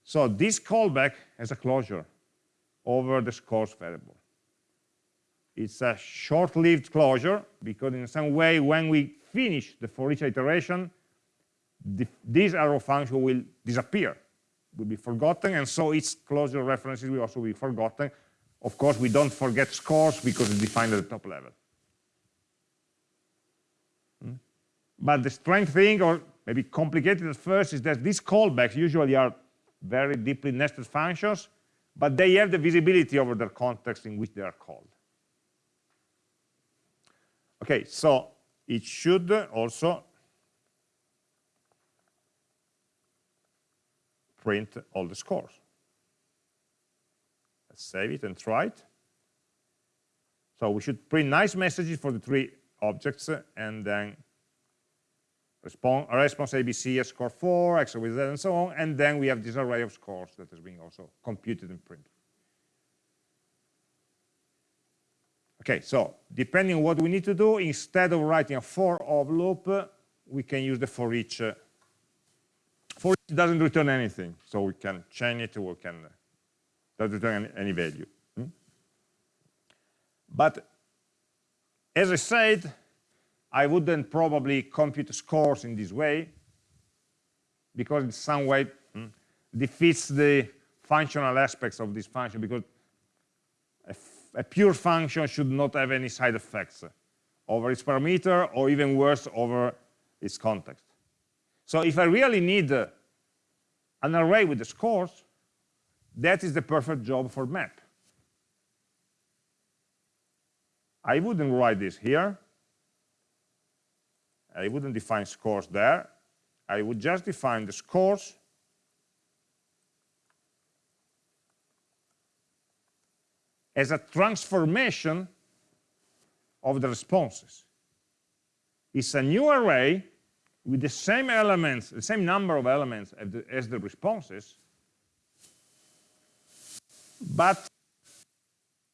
So this callback has a closure over the scores variable. It's a short-lived closure because in some way when we finish the for each iteration, the, this arrow function will disappear will be forgotten, and so its closure references will also be forgotten. Of course, we don't forget scores because it's defined at the top level. Hmm? But the strange thing, or maybe complicated at first, is that these callbacks usually are very deeply nested functions, but they have the visibility over their context in which they are called. Okay, so it should also print all the scores. Let's save it and try it. So we should print nice messages for the three objects and then response, response ABC score 4, X and so on, and then we have this array of scores that is being also computed and printed. Okay, so depending on what we need to do, instead of writing a for of loop, we can use the for each for each doesn't return anything, so we can chain it, we can not return any, any value. Hmm? But as I said, I wouldn't probably compute scores in this way because in some way hmm, defeats the functional aspects of this function because a, pure function should not have any side effects over its parameter or even worse over its context. So if I really need an array with the scores, that is the perfect job for map. I wouldn't write this here. I wouldn't define scores there. I would just define the scores as a transformation of the responses. It's a new array with the same elements, the same number of elements as the, as the responses, but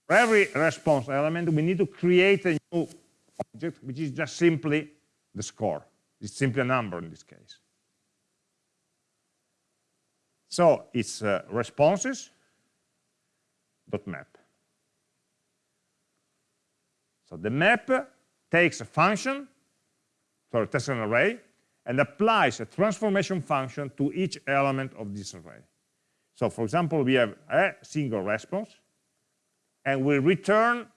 for every response element, we need to create a new object, which is just simply the score. It's simply a number in this case. So it's uh, responses dot map. So the map takes a function, so it takes an array, and applies a transformation function to each element of this array. So for example, we have a single response, and we return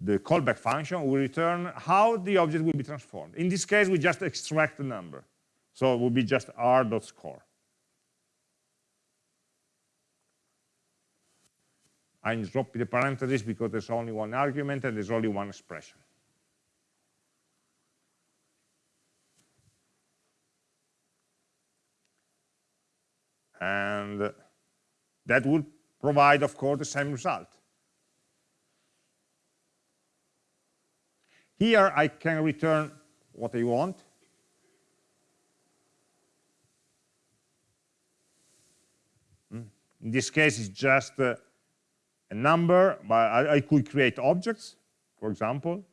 the callback function, we return how the object will be transformed. In this case, we just extract the number. So it will be just r.score. I'm dropping the parentheses because there's only one argument and there's only one expression. And that would provide, of course, the same result. Here I can return what I want. Hmm. In this case, it's just uh, a number, but I, I, could create objects, for example,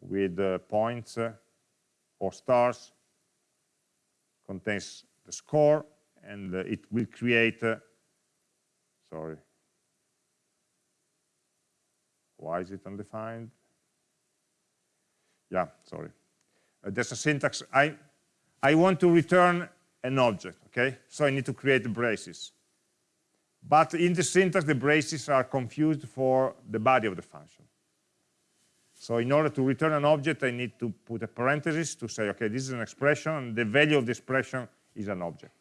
with uh, points uh, or stars, contains the score, and uh, it will create, uh, sorry, why is it undefined? yeah, sorry. Uh, there's a syntax. I, I want to return an object, okay? So I need to create the braces. But in the syntax, the braces are confused for the body of the function. So in order to return an object, I need to put a parenthesis to say, okay, this is an expression, and the value of the expression is an object.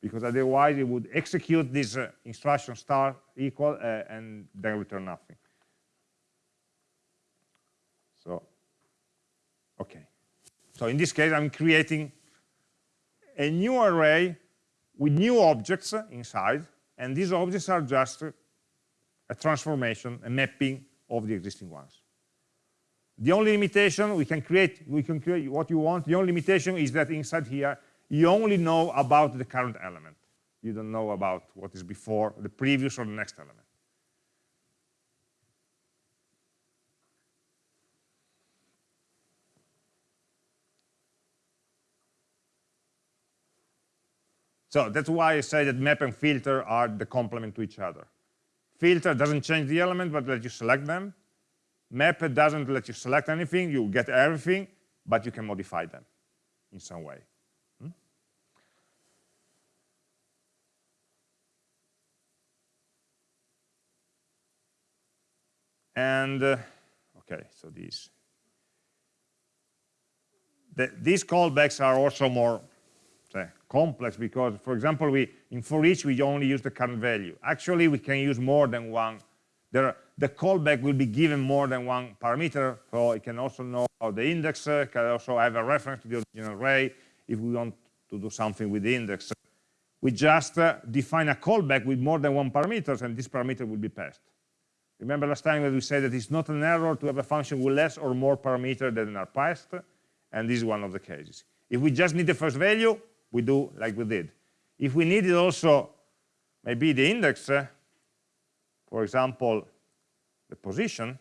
Because otherwise, it would execute this uh, instruction star equal uh, and then return nothing. So, okay. So in this case, I'm creating a new array with new objects inside, and these objects are just a transformation, a mapping of the existing ones. The only limitation we can create, we can create what you want. The only limitation is that inside here, you only know about the current element. You don't know about what is before, the previous or the next element. So that's why I say that map and filter are the complement to each other. Filter doesn't change the element, but let you select them. Map doesn't let you select anything, you get everything, but you can modify them in some way. Hmm? And, uh, okay, so these. The, these callbacks are also more say, complex because, for example, we in for each we only use the current value. Actually, we can use more than one. There, the callback will be given more than one parameter, so it can also know the index uh, can also have a reference to the original array if we want to do something with the index. We just uh, define a callback with more than one parameter, and this parameter will be passed. Remember last time that we said that it's not an error to have a function with less or more parameter than are passed, and this is one of the cases. If we just need the first value, we do like we did. If we needed also maybe the index, uh, for example, the position,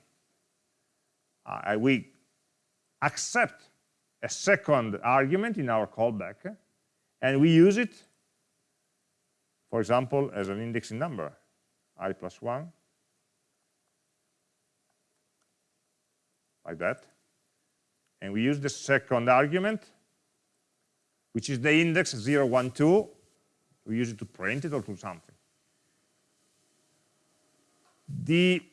uh, we accept a second argument in our callback, uh, and we use it, for example, as an indexing number, i plus 1, like that. And we use the second argument which is the index 0, 1, 2. We use it to print it or to something. The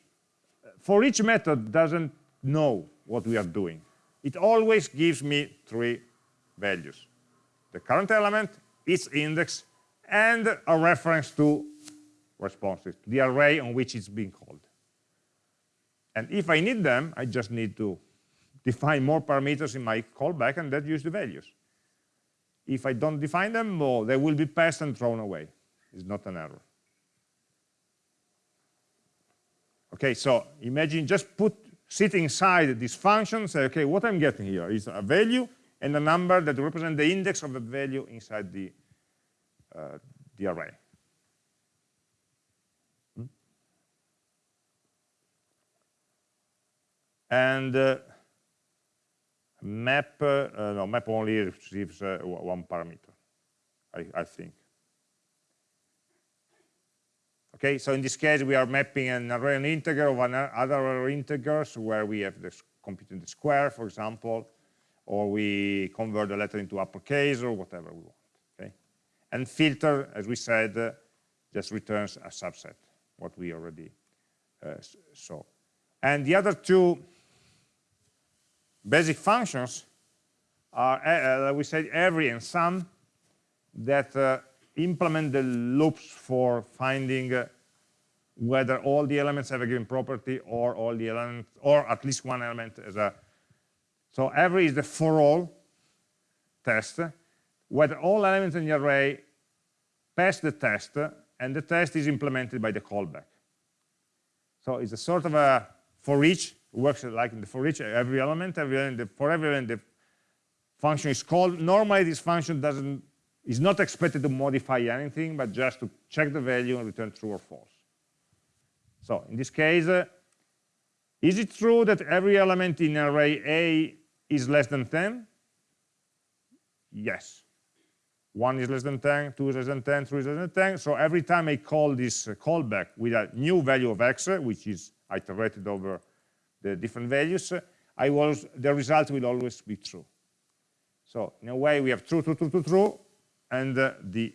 for each method doesn't know what we are doing. It always gives me three values. The current element, its index, and a reference to responses, the array on which it's being called. And if I need them, I just need to define more parameters in my callback and that use the values. If I don't define them, well, they will be passed and thrown away. It's not an error. Okay, so imagine just put sit inside this function, say, okay, what I'm getting here is a value and a number that represent the index of the value inside the, uh, the array. Hmm? And uh, map, uh, no, map only receives uh, one parameter, I, I think. Okay, so in this case, we are mapping an array an integer of other integers where we have this computing the square, for example, or we convert the letter into uppercase or whatever we want. Okay, and filter, as we said, uh, just returns a subset, what we already uh, saw. And the other two basic functions are, uh, uh we said, every and some that uh, implement the loops for finding uh, whether all the elements have a given property or all the elements, or at least one element as a. So every is the for all test, whether all elements in the array pass the test, and the test is implemented by the callback. So it's a sort of a for each, works like in the for each, every element, every element, for every element, the function is called. Normally, this function doesn't is not expected to modify anything, but just to check the value and return true or false. So in this case, uh, is it true that every element in array A is less than 10? Yes. 1 is less than 10, 2 is less than 10, 3 is less than 10. So every time I call this callback with a new value of x, which is iterated over the different values, I was, the result will always be true. So in a way, we have true, true, true, true, true, and uh, the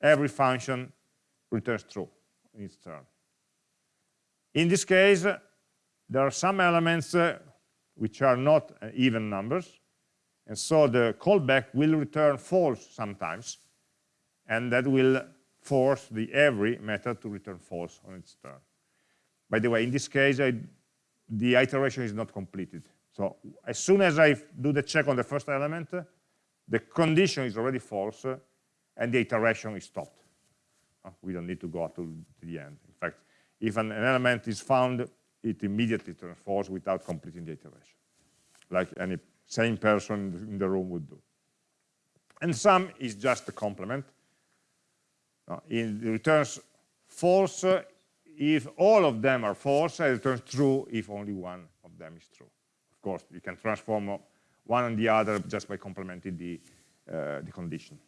every function returns true in its turn. In this case, there are some elements uh, which are not uh, even numbers, and so the callback will return false sometimes, and that will force the every method to return false on its turn. By the way, in this case, I, the iteration is not completed. So as soon as I do the check on the first element, the condition is already false and the iteration is stopped. Uh, we don't need to go to, the end. In fact, if an, element is found, it immediately turns false without completing the iteration, like any same person in the room would do. And some is just a complement. Uh, it returns false if all of them are false, it returns true if only one of them is true. Of course, you can transform one and the other just by complementing the, uh, the condition.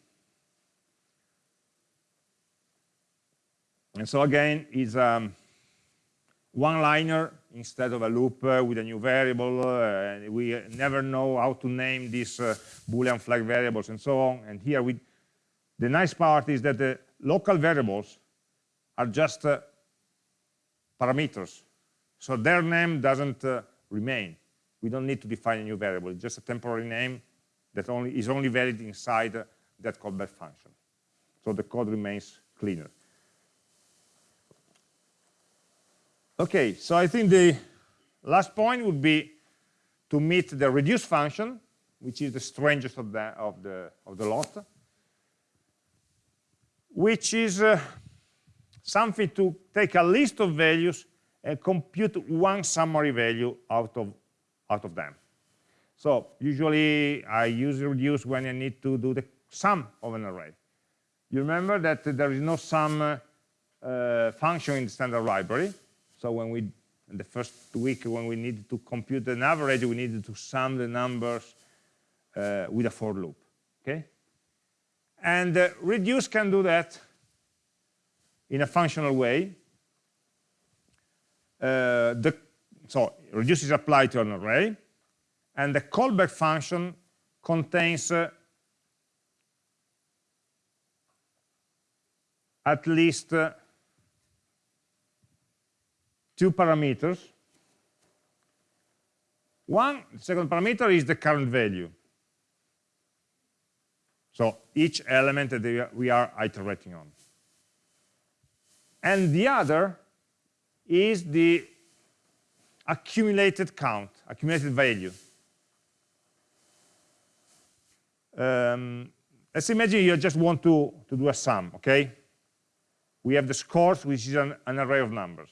And so again, it's um, one-liner instead of a loop uh, with a new variable. Uh, we never know how to name these uh, Boolean flag variables and so on. And here, we, the nice part is that the local variables are just uh, parameters. So their name doesn't uh, remain we don't need to define a new variable, it's just a temporary name that only is only valid inside that callback function. So the code remains cleaner. Okay, so I think the last point would be to meet the reduce function, which is the strangest of the of the of the lot, which is uh, something to take a list of values and compute one summary value out of out of them. So usually I use reduce when I need to do the sum of an array. You remember that there is no sum uh, function in the standard library. So when we, in the first week, when we needed to compute an average, we needed to sum the numbers uh, with a for loop, okay? And uh, reduce can do that in a functional way. Uh, the so reduce is applied to an array, and the callback function contains uh, at least uh, two parameters. One second parameter is the current value. So each element that we are iterating on. And the other is the accumulated count, accumulated value. Um, let's imagine you just want to, to do a sum, okay? We have the scores, which is an, an array of numbers.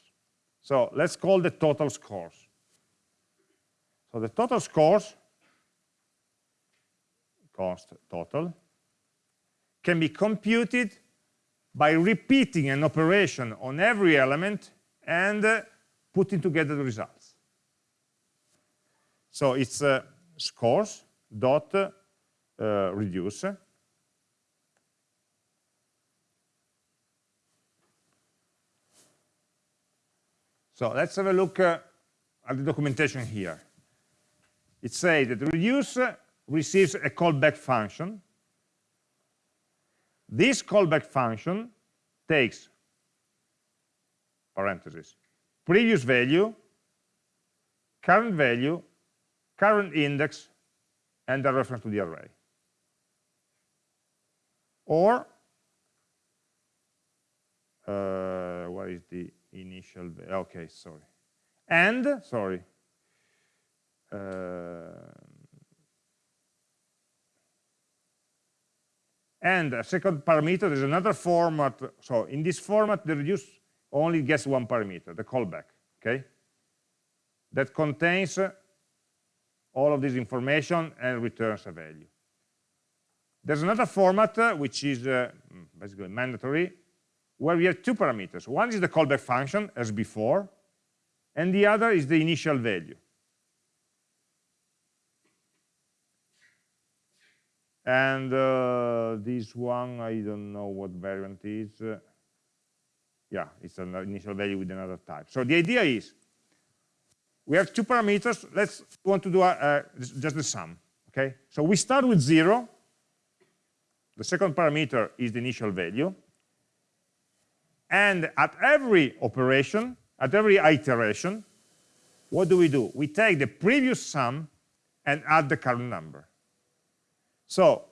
So let's call the total scores. So the total scores, const total, can be computed by repeating an operation on every element and uh, putting together the results. So it's uh, scores dot uh, reduce So let's have a look uh, at the documentation here. It says that reduce receives a callback function. This callback function takes, parentheses, previous value, current value, current index, and a reference to the array. Or, uh, what is the initial, okay, sorry. And, sorry, uh, and a second parameter, there's another format. So in this format, the reduce only gets one parameter, the callback, okay? That contains all of this information and returns a value. There's another format, uh, which is uh, basically mandatory, where we have two parameters. One is the callback function, as before, and the other is the initial value. And uh, this one, I don't know what variant is. Uh, yeah, it's an initial value with another type. So the idea is, we have two parameters. Let's want to do a, just the sum. Okay, so we start with zero. The second parameter is the initial value. And at every operation, at every iteration, what do we do? We take the previous sum and add the current number. So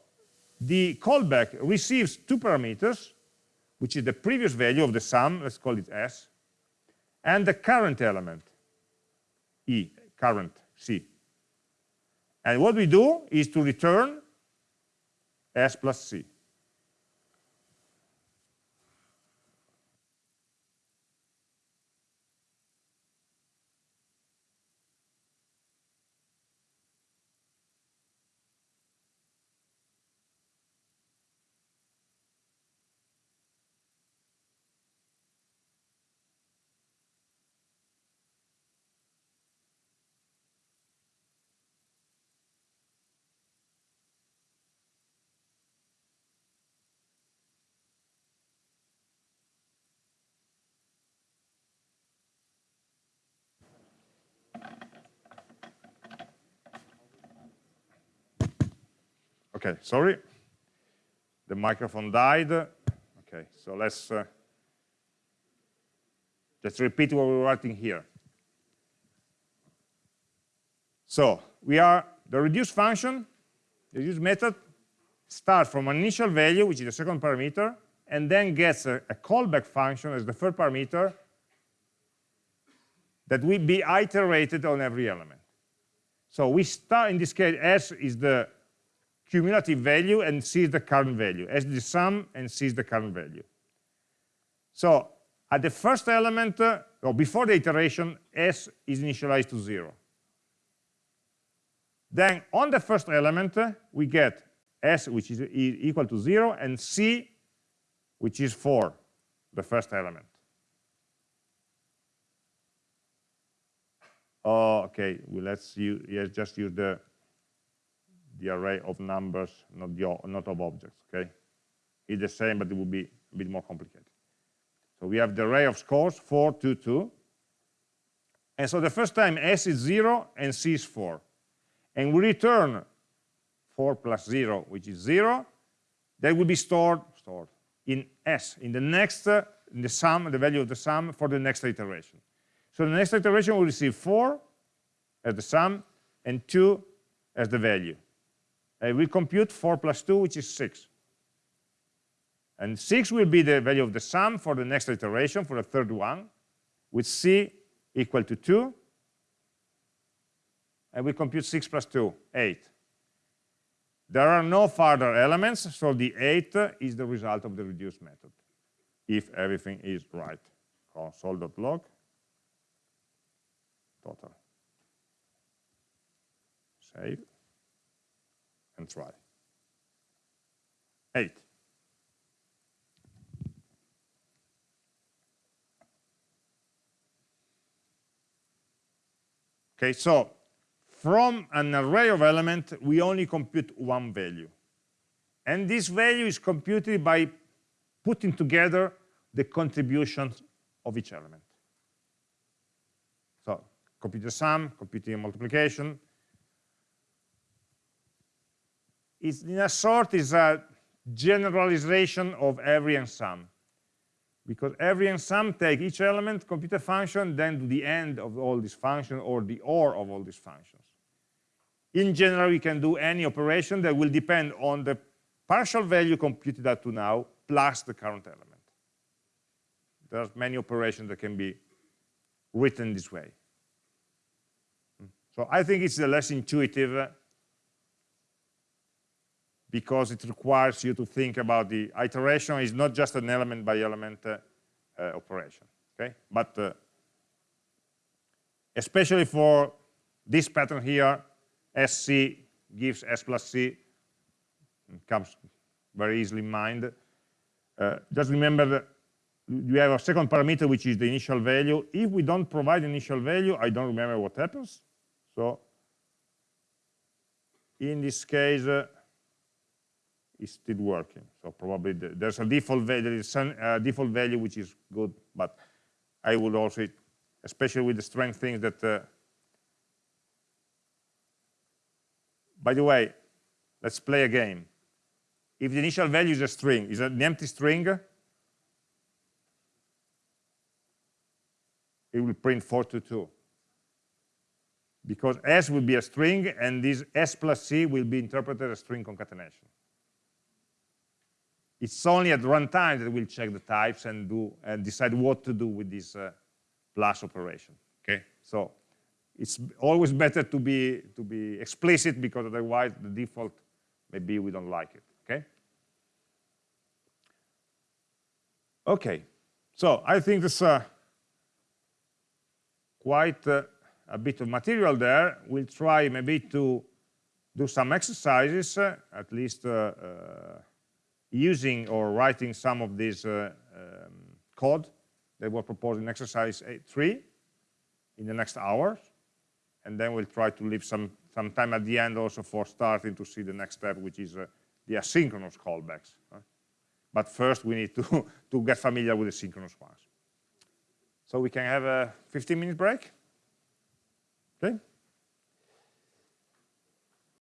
the callback receives two parameters, which is the previous value of the sum, let's call it s, and the current element, e, current, c. And what we do is to return s plus c. Okay, sorry. The microphone died. Okay, so let's uh, just repeat what we're writing here. So we are the reduce function, the reduce method starts from an initial value, which is the second parameter, and then gets a, a callback function as the third parameter that will be iterated on every element. So we start, in this case, S is the cumulative value and sees the current value, as the sum and sees the current value. So at the first element, uh, or before the iteration, s is initialized to zero. Then on the first element, uh, we get s, which is equal to zero, and c, which is four, the first element. Oh, okay, well, let's use, just use the the array of numbers, not, the, not of objects, okay? It's the same, but it would be a bit more complicated. So we have the array of scores, 4, 2, 2. And so the first time S is 0 and C is 4. And we return 4 plus 0, which is 0. That will be stored, stored in S, in the next, uh, in the sum, the value of the sum for the next iteration. So the next iteration will receive 4 as the sum and 2 as the value uh, we compute 4 plus 2, which is 6. And 6 will be the value of the sum for the next iteration, for the third one, with c equal to 2, and we compute 6 plus 2, 8. There are no further elements, so the 8 is the result of the reduce method, if everything is right. console.log total. Save and try. 8. Okay, so from an array of elements, we only compute one value. And this value is computed by putting together the contributions of each element. So compute the sum, computing multiplication. It's in a sort is a generalization of every and some because every and some take each element, compute a function, then do the end of all these functions or the OR of all these functions. In general, we can do any operation that will depend on the partial value computed up to now plus the current element. There are many operations that can be written this way. So I think it's the less intuitive uh, because it requires you to think about the iteration is not just an element by element uh, uh, operation okay? But uh, especially for this pattern here sc gives s plus c comes very easily in mind. Uh, just remember that you have a second parameter which is the initial value. If we don't provide initial value i don't remember what happens. So in this case uh, is still working. So probably the, there's a default value, there is some uh, default value which is good, but I would also, especially with the strength things that, uh, by the way, let's play a game. If the initial value is a string, is an empty string, it will print 422 because s will be a string and this s plus c will be interpreted as string concatenation it's only at runtime that we'll check the types and do and decide what to do with this uh, plus operation. Okay, so it's always better to be to be explicit because otherwise the default maybe we don't like it. Okay. Okay, so I think there's uh, quite uh, a bit of material there. We'll try maybe to do some exercises, uh, at least uh, uh, using or writing some of this uh, um, code that we're proposing exercise 3 in the next hours. And then we'll try to leave some, some time at the end also for starting to see the next step, which is uh, the asynchronous callbacks. But first we need to, to get familiar with the synchronous ones. So we can have a 15 minute break. Okay.